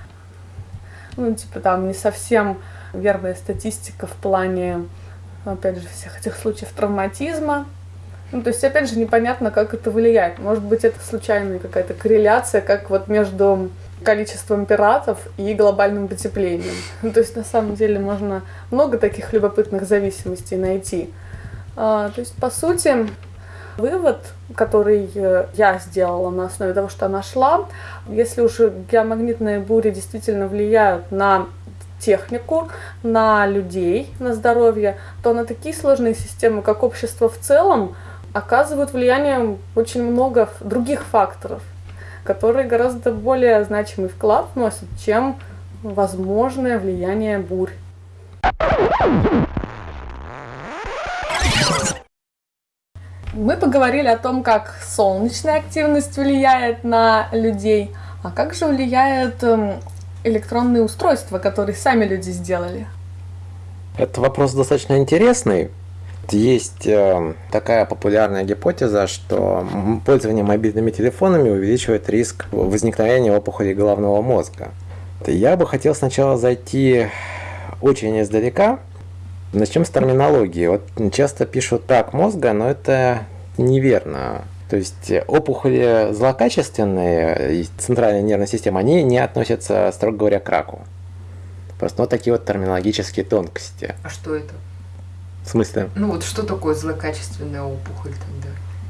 ну, типа там не совсем верная статистика в плане, опять же, всех этих случаев травматизма. Ну, то есть, опять же, непонятно, как это влияет. Может быть, это случайная какая-то корреляция, как вот между количеством пиратов и глобальным потеплением. Ну, то есть, на самом деле, можно много таких любопытных зависимостей найти. А, то есть, по сути, вывод, который э, я сделала на основе того, что нашла, если уже геомагнитные бури действительно влияют на технику, на людей, на здоровье, то на такие сложные системы, как общество в целом, оказывают влияние очень много других факторов, которые гораздо более значимый вклад вносят, чем возможное влияние бурь. Мы поговорили о том, как солнечная активность влияет на людей, а как же влияют эм, электронные устройства, которые сами люди сделали. Это вопрос достаточно интересный, есть э, такая популярная гипотеза, что пользование мобильными телефонами увеличивает риск возникновения опухолей головного мозга. Я бы хотел сначала зайти очень издалека. Начнем с терминологии. Вот часто пишут рак мозга, но это неверно. То есть опухоли злокачественные, центральная нервная система, они не относятся, строго говоря, к раку. Просто вот такие вот терминологические тонкости. А что это? В смысле? Ну вот что такое злокачественная опухоль тогда?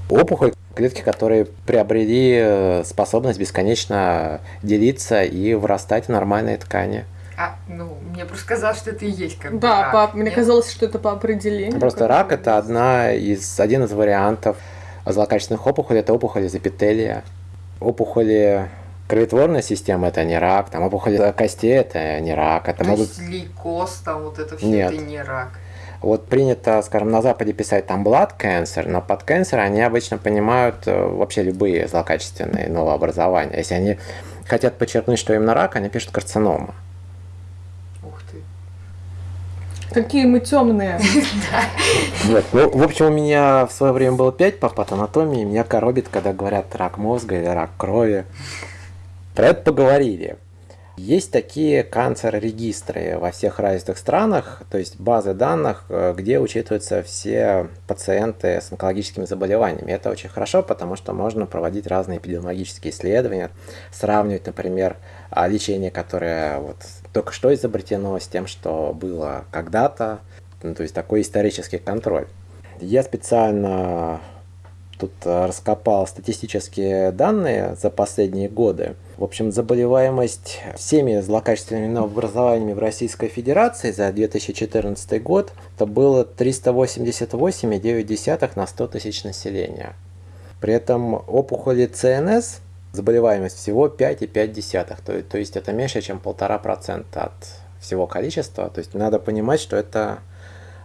Опухоль клетки, которые приобрели э, способность бесконечно делиться и вырастать в нормальные ткани. А, ну, мне просто казалось, что это и есть как Да, рак. По, мне казалось, что это по определению. Просто рак – это одна из, один из вариантов злокачественных опухолей, это опухоли из эпителия. Опухоли кроветворной системы – это не рак, там опухоли костей – это не рак. Это То могут... есть лейкоз, там вот это все, Нет. это не рак. Вот принято, скажем, на Западе писать там blood cancer, но под cancer они обычно понимают э, вообще любые злокачественные новообразования. Если они хотят подчеркнуть, что именно рак, они пишут карцинома. Ух ты. Какие мы темные. Вот. Ну, в общем, у меня в свое время было 5 по патанатомии, меня коробит, когда говорят рак мозга или рак крови. Про это поговорили. Есть такие канцер-регистры во всех развитых странах, то есть базы данных, э, где учитываются все пациенты с онкологическими заболеваниями. Это очень хорошо, потому что можно проводить разные эпидемиологические исследования, сравнивать, например, а, лечение, которое вот только что изобретено, с тем, что было когда-то. Ну, то есть такой исторический контроль. Я специально тут э, раскопал статистические данные за последние годы. В общем, заболеваемость всеми злокачественными новообразованиями в Российской Федерации за 2014 год это было 388,9 на 100 тысяч населения. При этом опухоли ЦНС заболеваемость всего 5,5, то, то есть это меньше, чем 1,5% от всего количества. То есть надо понимать, что это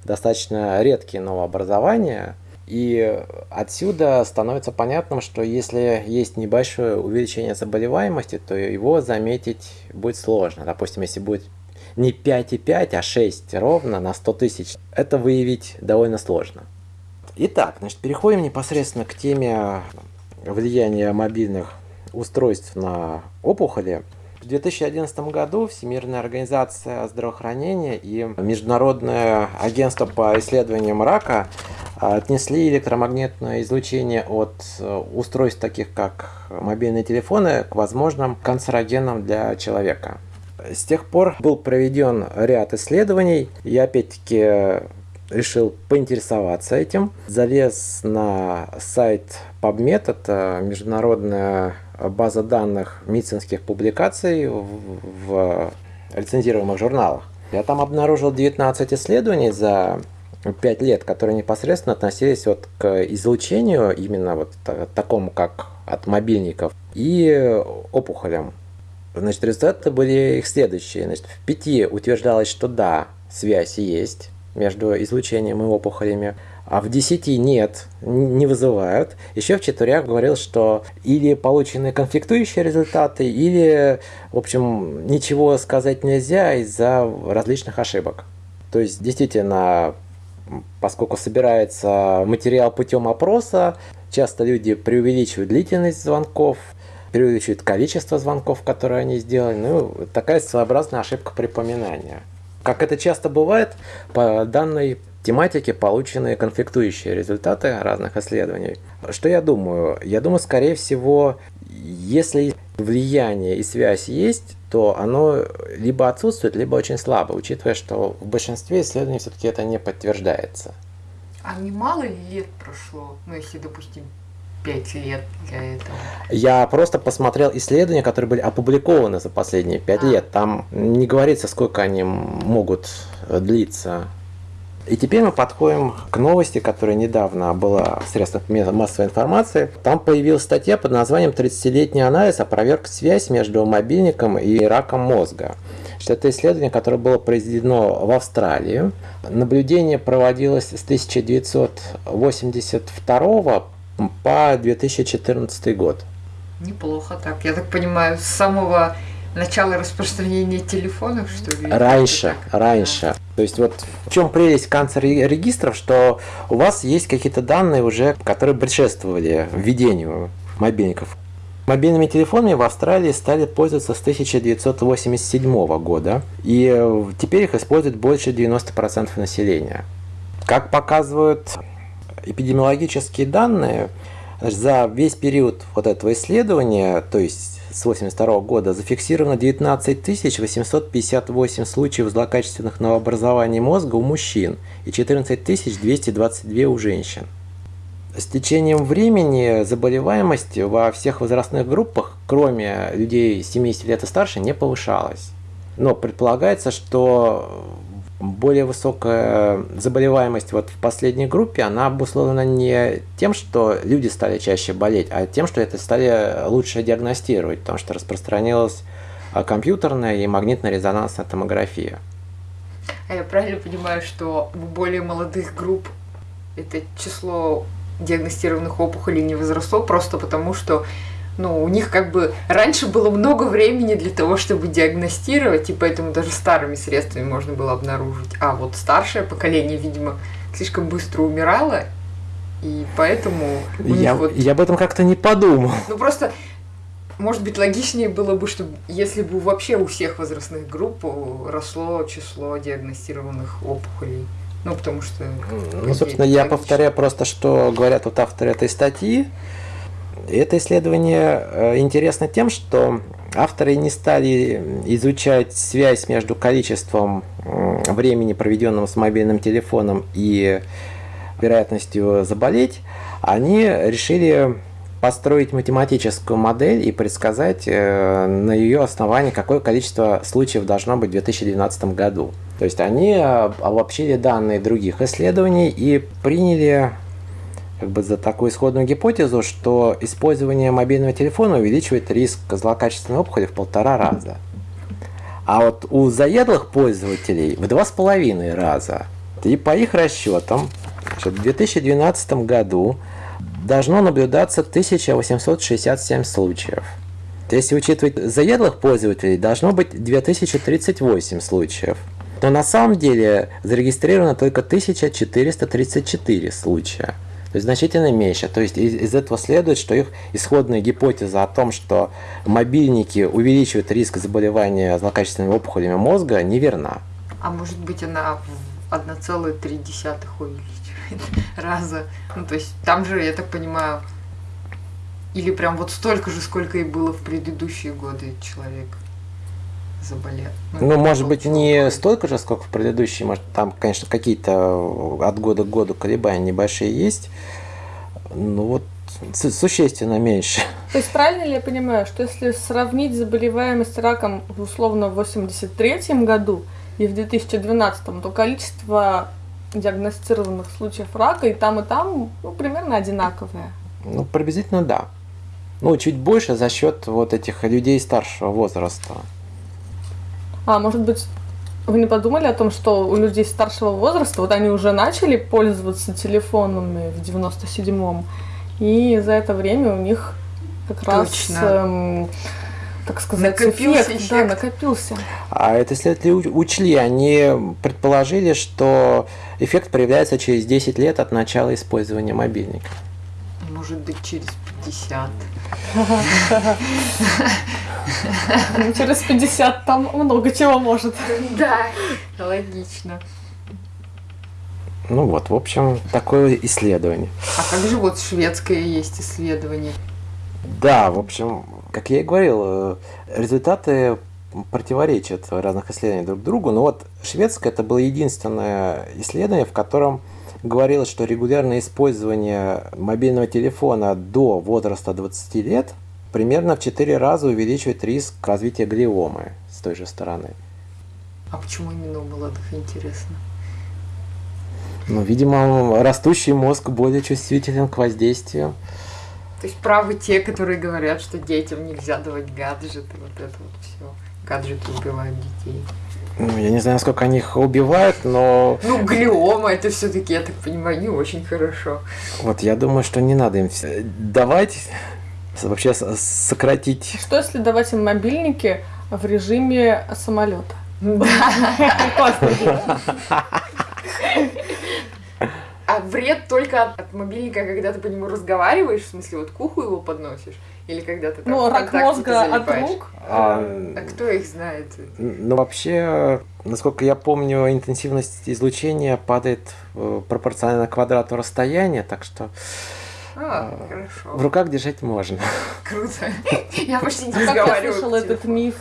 достаточно редкие новообразования, и отсюда становится понятным, что если есть небольшое увеличение заболеваемости, то его заметить будет сложно. Допустим, если будет не 5,5, а 6 ровно на 100 тысяч, это выявить довольно сложно. Итак, значит, переходим непосредственно к теме влияния мобильных устройств на опухоли. В 2011 году Всемирная организация здравоохранения и Международное агентство по исследованиям рака отнесли электромагнитное излучение от э, устройств таких как мобильные телефоны к возможным канцерогенам для человека. С тех пор был проведен ряд исследований. Я опять-таки решил поинтересоваться этим. Залез на сайт PubMed, это международная база данных медицинских публикаций в, в лицензируемых журналах. Я там обнаружил 19 исследований за 5 лет, которые непосредственно относились вот к излучению, именно вот такому, как от мобильников, и опухолям. Значит, результаты были их следующие. Значит, в пяти утверждалось, что да, связь есть между излучением и опухолями а в 10 нет, не вызывают. Еще в четверях говорил, что или получены конфликтующие результаты, или, в общем, ничего сказать нельзя из-за различных ошибок. То есть, действительно, поскольку собирается материал путем опроса, часто люди преувеличивают длительность звонков, преувеличивают количество звонков, которые они сделали. Ну, такая своеобразная ошибка припоминания. Как это часто бывает, по данной тематике получены конфликтующие результаты разных исследований. Что я думаю? Я думаю, скорее всего, если влияние и связь есть, то оно либо отсутствует, либо очень слабо, учитывая, что в большинстве исследований все-таки это не подтверждается. А немало ли лет прошло, ну если, допустим, 5 лет для этого? Я просто посмотрел исследования, которые были опубликованы за последние 5 а. лет. Там не говорится, сколько они могут длиться. И теперь мы подходим к новости, которая недавно была в средствах массовой информации. Там появилась статья под названием «30-летний анализ опроверг связь между мобильником и раком мозга». Это исследование, которое было произведено в Австралии. Наблюдение проводилось с 1982 по 2014 год. Неплохо так. Я так понимаю, с самого начала распространения телефонов, что ли? Раньше, раньше. То есть вот в чем прелесть канцер-регистров, что у вас есть какие-то данные уже, которые предшествовали введению мобильников. Мобильными телефонами в Австралии стали пользоваться с 1987 года, и теперь их использует больше 90% населения. Как показывают эпидемиологические данные, за весь период вот этого исследования, то есть с 1982 года зафиксировано 19 858 случаев злокачественных новообразований мозга у мужчин и 14 222 у женщин. С течением времени заболеваемость во всех возрастных группах, кроме людей 70 лет и старше, не повышалась. Но предполагается, что более высокая заболеваемость вот в последней группе, она обусловлена не тем, что люди стали чаще болеть, а тем, что это стали лучше диагностировать, потому что распространилась а, компьютерная и магнитно-резонансная томография. А я правильно понимаю, что у более молодых групп это число диагностированных опухолей не возросло просто потому, что ну, у них как бы раньше было много времени для того, чтобы диагностировать, и поэтому даже старыми средствами можно было обнаружить. А вот старшее поколение, видимо, слишком быстро умирало, и поэтому у Я, них вот... я об этом как-то не подумал. Ну просто, может быть, логичнее было бы, чтобы если бы вообще у всех возрастных групп росло число диагностированных опухолей. Ну, потому что... Ну, собственно, я повторяю просто, что говорят вот авторы этой статьи. Это исследование э, интересно тем, что авторы не стали изучать связь между количеством времени, проведенного с мобильным телефоном, и вероятностью заболеть. Они решили построить математическую модель и предсказать э, на ее основании, какое количество случаев должно быть в 2012 году. То есть они э, обобщили данные других исследований и приняли как бы за такую исходную гипотезу, что использование мобильного телефона увеличивает риск злокачественной опухоли в полтора раза. А вот у заядлых пользователей в два с половиной раза. И по их расчетам, в 2012 году должно наблюдаться 1867 случаев. Если учитывать заядлых пользователей, должно быть 2038 случаев. Но на самом деле зарегистрировано только 1434 случая. То есть значительно меньше. То есть из, из этого следует, что их исходная гипотеза о том, что мобильники увеличивают риск заболевания злокачественными опухолями мозга, неверна. А может быть она в 1,3 увеличивает раза? Ну то есть там же, я так понимаю, или прям вот столько же, сколько и было в предыдущие годы человек заболел. Ну, ну может быть, не столько же, сколько в предыдущие, может, там, конечно, какие-то от года к году колебания небольшие есть, ну вот существенно меньше. То есть правильно ли я понимаю, что если сравнить заболеваемость раком условно в 83 году и в 2012, то количество диагностированных случаев рака и там, и там ну, примерно одинаковое? Ну, приблизительно да. Ну, чуть больше за счет вот этих людей старшего возраста. А может быть, вы не подумали о том, что у людей старшего возраста, вот они уже начали пользоваться телефонами в 97-м, и за это время у них как Точно. раз, эм, так сказать, накопился эффект, эффект. Да, накопился. А это исследователи учли, они предположили, что эффект проявляется через 10 лет от начала использования мобильника. Может быть, через 50. Ну, через 50 там много чего может. Да, логично. Ну вот, в общем, такое исследование. А как же вот шведское есть исследование? Да, в общем, как я и говорил, э, результаты противоречат разных исследований друг другу, но вот шведское это было единственное исследование, в котором говорилось, что регулярное использование мобильного телефона до возраста 20 лет примерно в 4 раза увеличивает риск развития глиомы с той же стороны. А почему именно у молодых интересно? Ну, видимо, растущий мозг более чувствителен к воздействию. То есть правы те, которые говорят, что детям нельзя давать гаджеты, вот это вот все. Гаджеты убивают детей. Ну, я не знаю, насколько они их убивают, но... Ну, глиома, это все таки я так понимаю, не очень хорошо. Вот, я думаю, что не надо им давать, вообще сократить. Что если давать им мобильники в режиме самолета? А вред только от мобильника, когда ты по нему разговариваешь, в смысле, вот к уху его подносишь? Или когда ты там Ну, рак мозга от рук. А, а кто их знает? Ну, вообще, насколько я помню, интенсивность излучения падает э, пропорционально квадрату расстояния, так что... А, а, хорошо. В руках держать можно. Круто. Я почти не разговариваю. Как я слышала этот миф,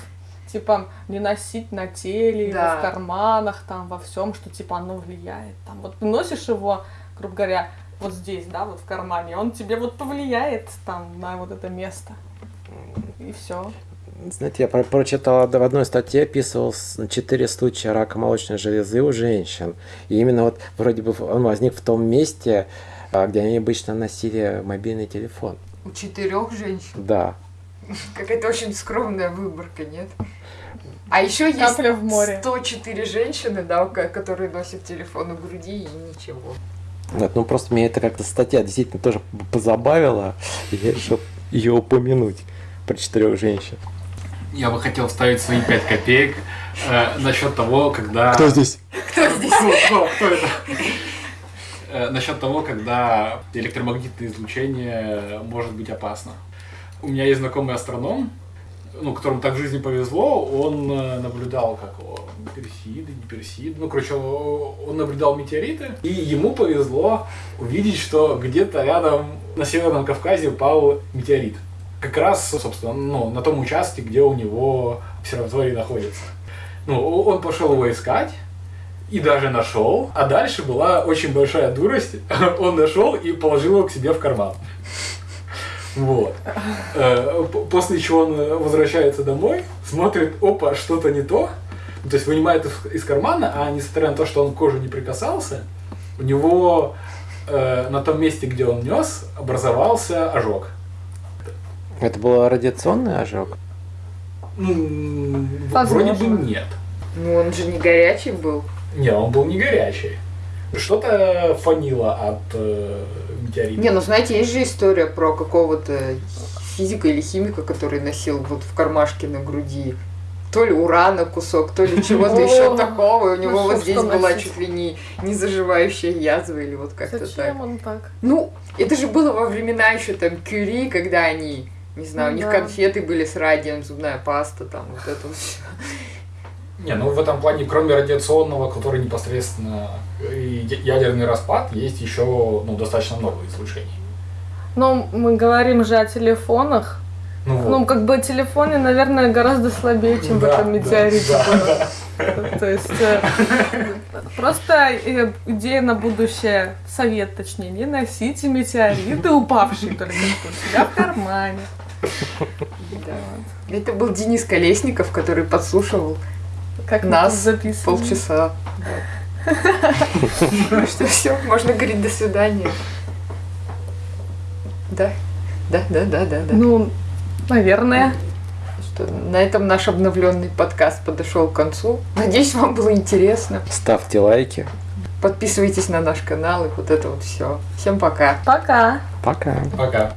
типа не носить на теле, да. в карманах, там во всем, что типа оно влияет. Там вот ты носишь его, грубо говоря, вот здесь, да, вот в кармане, он тебе вот повлияет там на вот это место. И все. Знаете, я про прочитал в одной статье описывал четыре случая рака молочной железы у женщин. И именно вот вроде бы он возник в том месте, а, где они обычно носили мобильный телефон. У четырех женщин? Да. Какая-то очень скромная выборка, нет? А еще есть в море. 104 женщины, да, которые носят телефон у груди и ничего. Вот, ну просто меня это как-то статья действительно тоже позабавила, и я решил ее упомянуть про четырех женщин. Я бы хотел вставить свои 5 копеек э, насчет того, когда... здесь? Кто здесь? Кто, кто- кто это? Э, Насчет того, когда электромагнитное излучение может быть опасно. У меня есть знакомый астроном, ну, которому так в жизни повезло, он э, наблюдал, как его, персиды, не персиды, ну, короче, он наблюдал метеориты, и ему повезло увидеть, что где-то рядом на Северном Кавказе упал метеорит. Как раз, собственно, ну, на том участке, где у него обсерватория находится. Ну, он пошел его искать, и даже нашел. А дальше была очень большая дурость. Он нашел и положил его к себе в карман. Вот. Э, После чего он э, возвращается домой, смотрит, опа, что-то не то. Ну, То есть вынимает из- кармана, а несмотря на то, что он к коже не прикасался, у него э, на том месте, где он нес, образовался ожог. Это был радиационный ожог? Ну, Возможно. вроде бы нет. Ну, он же не горячий был. Не, он был не горячий. Что-то фанило от э, метеорита. Не, ну знаете, есть же история про какого-то физика или химика, который носил вот в кармашке на груди то ли урана кусок, то ли чего-то еще такого. И у него ну вот что здесь была чуть ли не, не заживающая язва или вот как-то так. Зачем он так? Ну, это же было во времена еще там Кюри, когда они, не знаю, у них конфеты были с радием, зубная паста, там вот это вот всё. Не, ну в этом плане, кроме радиационного, который непосредственно ядерный распад, есть еще ну, достаточно много излучений. Но мы говорим же о телефонах. Ну, вот. Ну, как бы телефоны, наверное, гораздо слабее, чем в Да, этом да, метеорите да, да. То есть э, просто э, идея на будущее, совет точнее, не носите метеориты, упавшие только что у себя в кармане. Да. Это был Денис Колесников, который подслушивал Как мы Нас тут записываем. полчаса. Ну что, все, можно говорить до свидания. Да, да, да, да, да, да. Ну, наверное. Что, на этом наш обновленный подкаст подошел к концу. Надеюсь, вам было интересно. Ставьте лайки. Подписывайтесь на наш канал и вот это вот все. Всем пока. Пока. Пока. Пока.